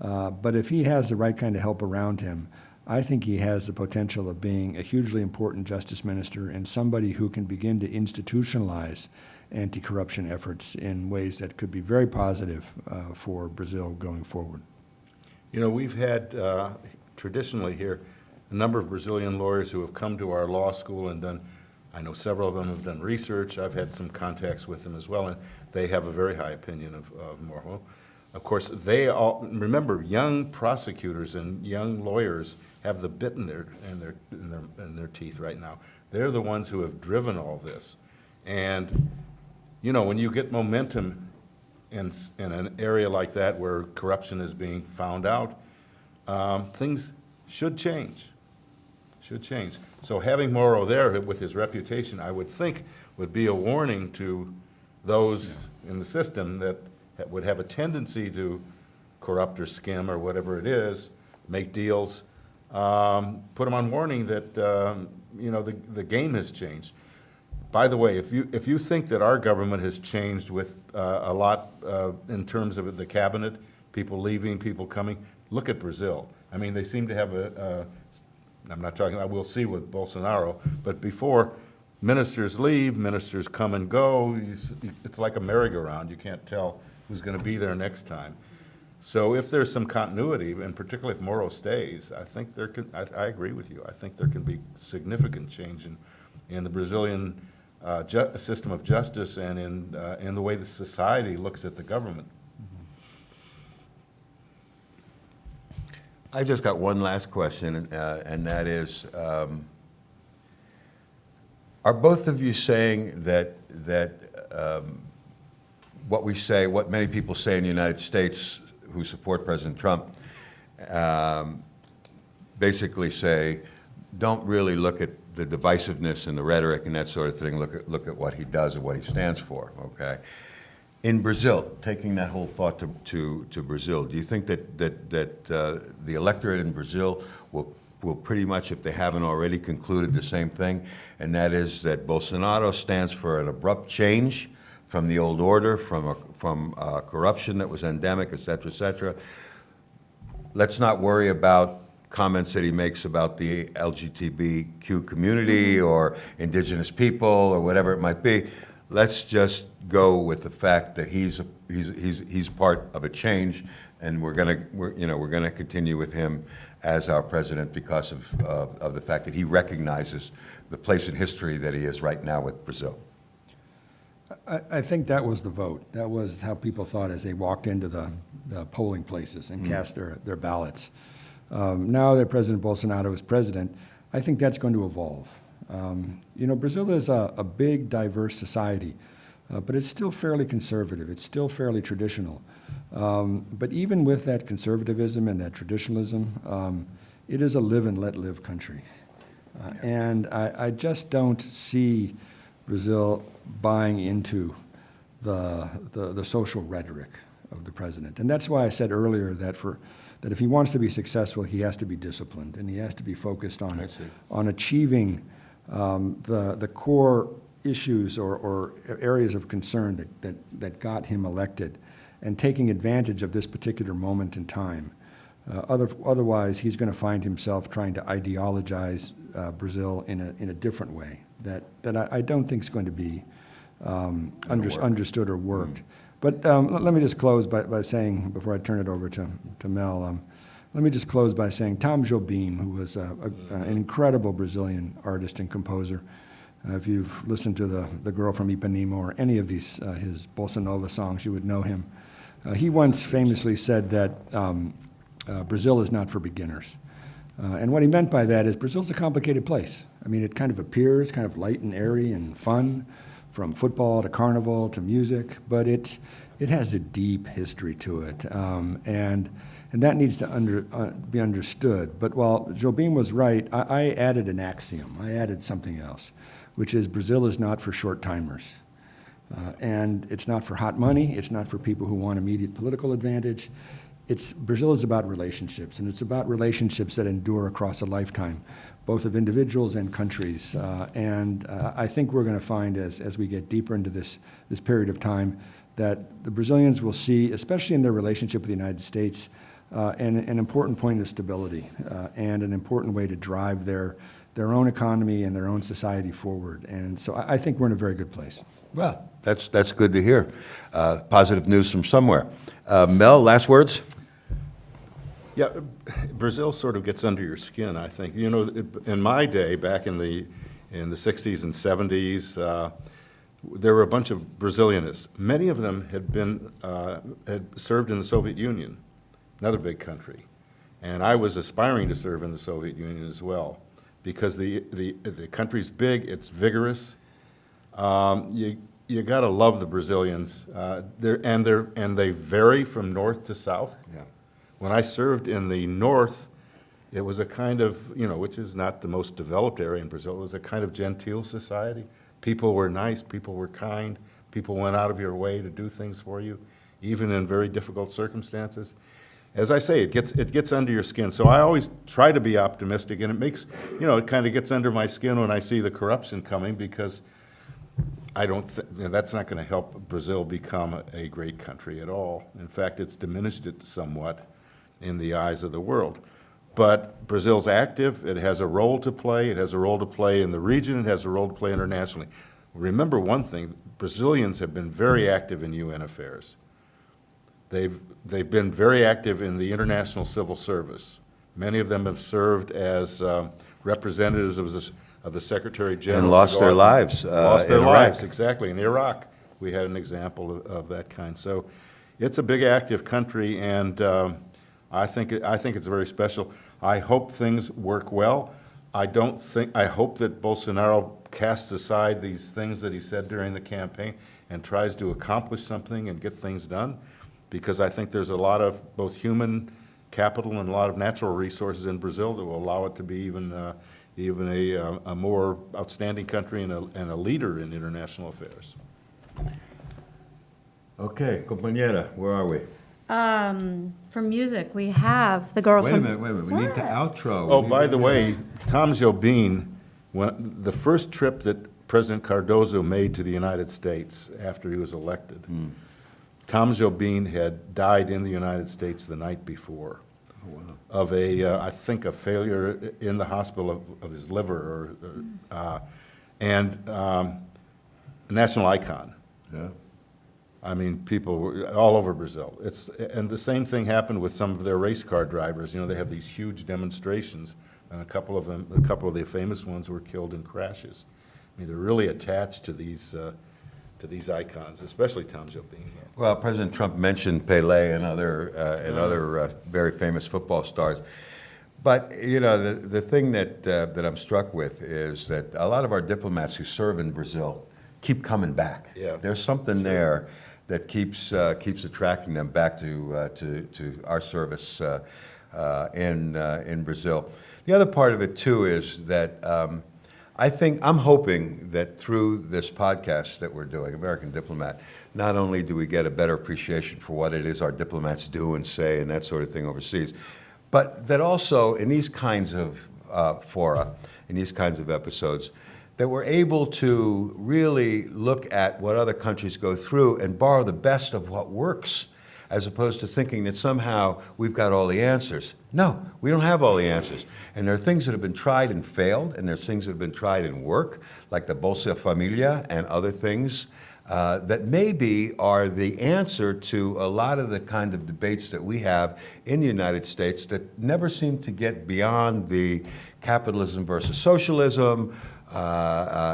Uh, but if he has the right kind of help around him, I think he has the potential of being a hugely important justice minister and somebody who can begin to institutionalize anti-corruption efforts in ways that could be very positive uh, for Brazil going forward. You know, we've had uh, traditionally here, a number of Brazilian lawyers who have come to our law school and done, I know several of them have done research, I've had some contacts with them as well, and they have a very high opinion of, of Moro. Of course, they all, remember, young prosecutors and young lawyers have the bit in their, in their, in their, in their teeth right now. They're the ones who have driven all this. And, you know, when you get momentum in, in an area like that where corruption is being found out, um, things should change, should change. So having Moro there with his reputation, I would think would be a warning to those in the system that would have a tendency to corrupt or skim or whatever it is, make deals, um, put them on warning that, um, you know, the, the game has changed. By the way, if you, if you think that our government has changed with uh, a lot uh, in terms of the cabinet, people leaving, people coming, look at Brazil. I mean, they seem to have a, a- I'm not talking, I will see with Bolsonaro, but before, ministers leave, ministers come and go, You it's like a merry-go-round, you can't tell who's going to be there next time. So if there's some continuity, and particularly if Moro stays, I think there can, I, I agree with you. I think there can be significant change in, in the Brazilian uh, system of justice and in, uh, in the way the society looks at the government. I just got one last question, uh, and that is, um, Are both of you saying that, that um, what we say, what many people say in the United States who support President Trump, um, basically say, don't really look at the divisiveness and the rhetoric and that sort of thing, look at, look at what he does and what he stands for, okay? In Brazil, taking that whole thought to, to, to Brazil, do you think that, that, that uh, the electorate in Brazil will, will pretty much, if they haven't already, concluded the same thing? And that is that Bolsonaro stands for an abrupt change from the old order, from, a, from uh, corruption that was endemic, et cetera, et cetera. Let's not worry about comments that he makes about the LGBTQ community or indigenous people or whatever it might be. Let's just go with the fact that he's, a- he's, he's, he's part of a change, and we're gonna, we're, you know, we're gonna continue with him as our president because of, of, of the fact that he recognizes the place in history that he is right now with Brazil. I, I think that was the vote. That was how people thought as they walked into the, the polling places and cast their, their ballots. Um, now that President Bolsonaro is president, I think that's going to evolve. Um, you know, Brazil is a, a big, diverse society, uh, but it's still fairly conservative. It's still fairly traditional. Um, but even with that conservatism and that traditionalism, um, it is a live and let live country. Uh, and I, I just don't see Brazil buying into the, the, the social rhetoric of the president. And that's why I said earlier that for, that if he wants to be successful, he has to be disciplined and he has to be focused on, on achieving um, the, the core issues or, or areas of concern that, that, that got him elected and taking advantage of this particular moment in time. Uh, other, otherwise, he's going to find himself trying to ideologize uh, Brazil in a, in a different way that, that I, I don't think is going to be um, under, understood or worked. But um, let, let me just close by, by saying, before I turn it over to, to Mel, um, let me just close by saying Tom Jobim, who was a, a, an incredible Brazilian artist and composer, uh, if you've listened to the, the Girl from Ipanema or any of these, uh, his bossa nova songs, you would know him. Uh, he once famously said that um, uh, Brazil is not for beginners. Uh, and what he meant by that is Brazil's a complicated place. I mean, it kind of appears kind of light and airy and fun, from football to carnival to music, but it, it has a deep history to it. Um, and, and that needs to under, uh, be understood. But while Jobim was right, I, I added an axiom. I added something else, which is Brazil is not for short timers. Uh, and it's not for hot money. It's not for people who want immediate political advantage. It's, Brazil is about relationships, and it's about relationships that endure across a lifetime, both of individuals and countries. Uh, and uh, I think we're going to find as, as we get deeper into this, this period of time that the Brazilians will see, especially in their relationship with the United States, uh, an, an important point of stability uh, and an important way to drive their, their own economy and their own society forward. And so I, I think we're in a very good place. Well, that's, that's good to hear. Uh, Positive news from somewhere. Uh, Mel, last words? Yeah, Brazil sort of gets under your skin, I think. You know, in my day, back in the, in the 60s and 70s, uh, there were a bunch of Brazilianists. Many of them had been, uh, had served in the Soviet Union, another big country. And I was aspiring to serve in the Soviet Union as well, because the, the, the country's big, it's vigorous. Um, You, you gotta love the Brazilians. Uh, They're, and they're, and they vary from north to south. Yeah. When I served in the north, it was a kind of, you know, which is not the most developed area in Brazil, it was a kind of genteel society. People were nice, people were kind, people went out of your way to do things for you, even in very difficult circumstances. As I say, it gets, it gets under your skin, so I always try to be optimistic, and it makes, you know, it kind of gets under my skin when I see the corruption coming, because I don't, you know, that's not going to help Brazil become a great country at all. In fact, it's diminished it somewhat in the eyes of the world. But Brazil's active, it has a role to play, it has a role to play in the region, it has a role to play internationally. Remember one thing, Brazilians have been very active in UN affairs. They've, they've been very active in the international civil service. Many of them have served as um, representatives of the, of the Secretary General. to lost their and- lives, uh, Lost their in Iraq. lives, exactly. In Iraq, we had an example of, of that kind. So it's a big, active country, and um, I think, I think it's very special. I hope things work well. I don't think, I hope that Bolsonaro casts aside these things that he said during the campaign and tries to accomplish something and get things done. Because I think there's a lot of both human capital and a lot of natural resources in Brazil that will allow it to be even, uh, even a, uh, a more outstanding country and a, and a leader in international affairs. Okay, compañera, where are we? Um, for music, we have the girl Wait from. a minute, wait a minute, we need to outro. We Oh, need by to- the way, Tom Jobim, when, the first trip that President Cardoso made to the United States after he was elected, Tom Jobim had died in the United States the night before of a, uh, I think, a failure in the hospital of, of his liver, or, or, uh, and um, a national icon. Yeah. I mean, people were all over Brazil. It's, and the same thing happened with some of their race car drivers. You know, they have these huge demonstrations, and a couple of them, a couple of the famous ones were killed in crashes. I mean, they're really attached to these, uh, to these icons, especially Tom Jobim. Well, President Trump mentioned Pele and other, uh, and other uh, very famous football stars. But, you know, the, the thing that, uh, that I'm struck with is that a lot of our diplomats who serve in Brazil keep coming back. Yeah. There's something there that keeps, uh, keeps attracting them back to, uh, to, to our service uh, in, in Brazil. The other part of it, too, is that um, I think, I'm hoping that through this podcast that we're doing, American Diplomat, not only do we get a better appreciation for what it is our diplomats do and say and that sort of thing overseas, but that also in these kinds of uh, fora, in these kinds of episodes, that we're able to really look at what other countries go through and borrow the best of what works, as opposed to thinking that somehow we've got all the answers. No, we don't have all the answers. And there are things that have been tried and failed, and there's things that have been tried and work, like the Bolsa Familia and other things uh, that maybe are the answer to a lot of the kind of debates that we have in the United States that never seem to get beyond the capitalism versus socialism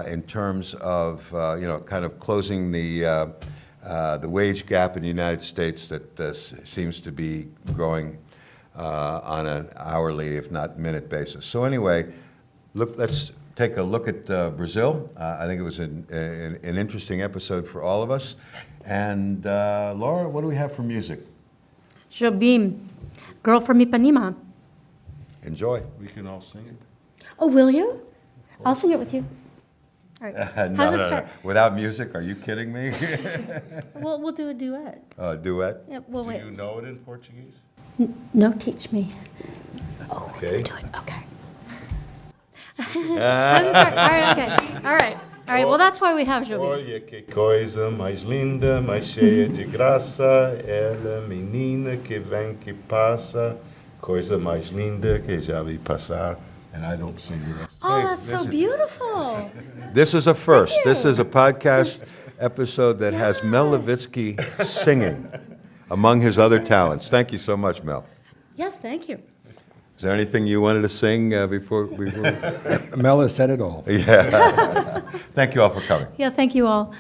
in terms of, uh, you know, kind of closing the, uh, uh, the wage gap in the United States that uh, s- seems to be growing uh, on an hourly, if not minute basis. So anyway, look, let's take a look at uh, Brazil. Uh, I think it was an, an, an interesting episode for all of us. And uh, Laura, what do we have for music? Jobim, girl from Ipanema. Enjoy. We can all sing it. Oh, will you? I'll sing it with you. All right. no, How's no, it no. start? Without music, are you kidding me? We'll, we'll do a duet. uh, duet. Yeah, well, Do wait. you know it in Portuguese? No, teach me. Okay. Do it, okay. How's it start? All right, okay. All right. All right, well, that's why we have Jobim. Olha que coisa mais linda, mais cheia de graça, ela menina que vem que passa, coisa mais linda que já vi passar. And I don't sing the rest. Oh, Hey, that's so is- beautiful. This is a first. This is a podcast episode that has Mel Levitsky singing among his other talents. Thank you so much, Mel. Yes, thank you. Is there anything you wanted to sing uh, before? before? Mel has said it all. yeah. Thank you all for coming. Yeah, thank you all.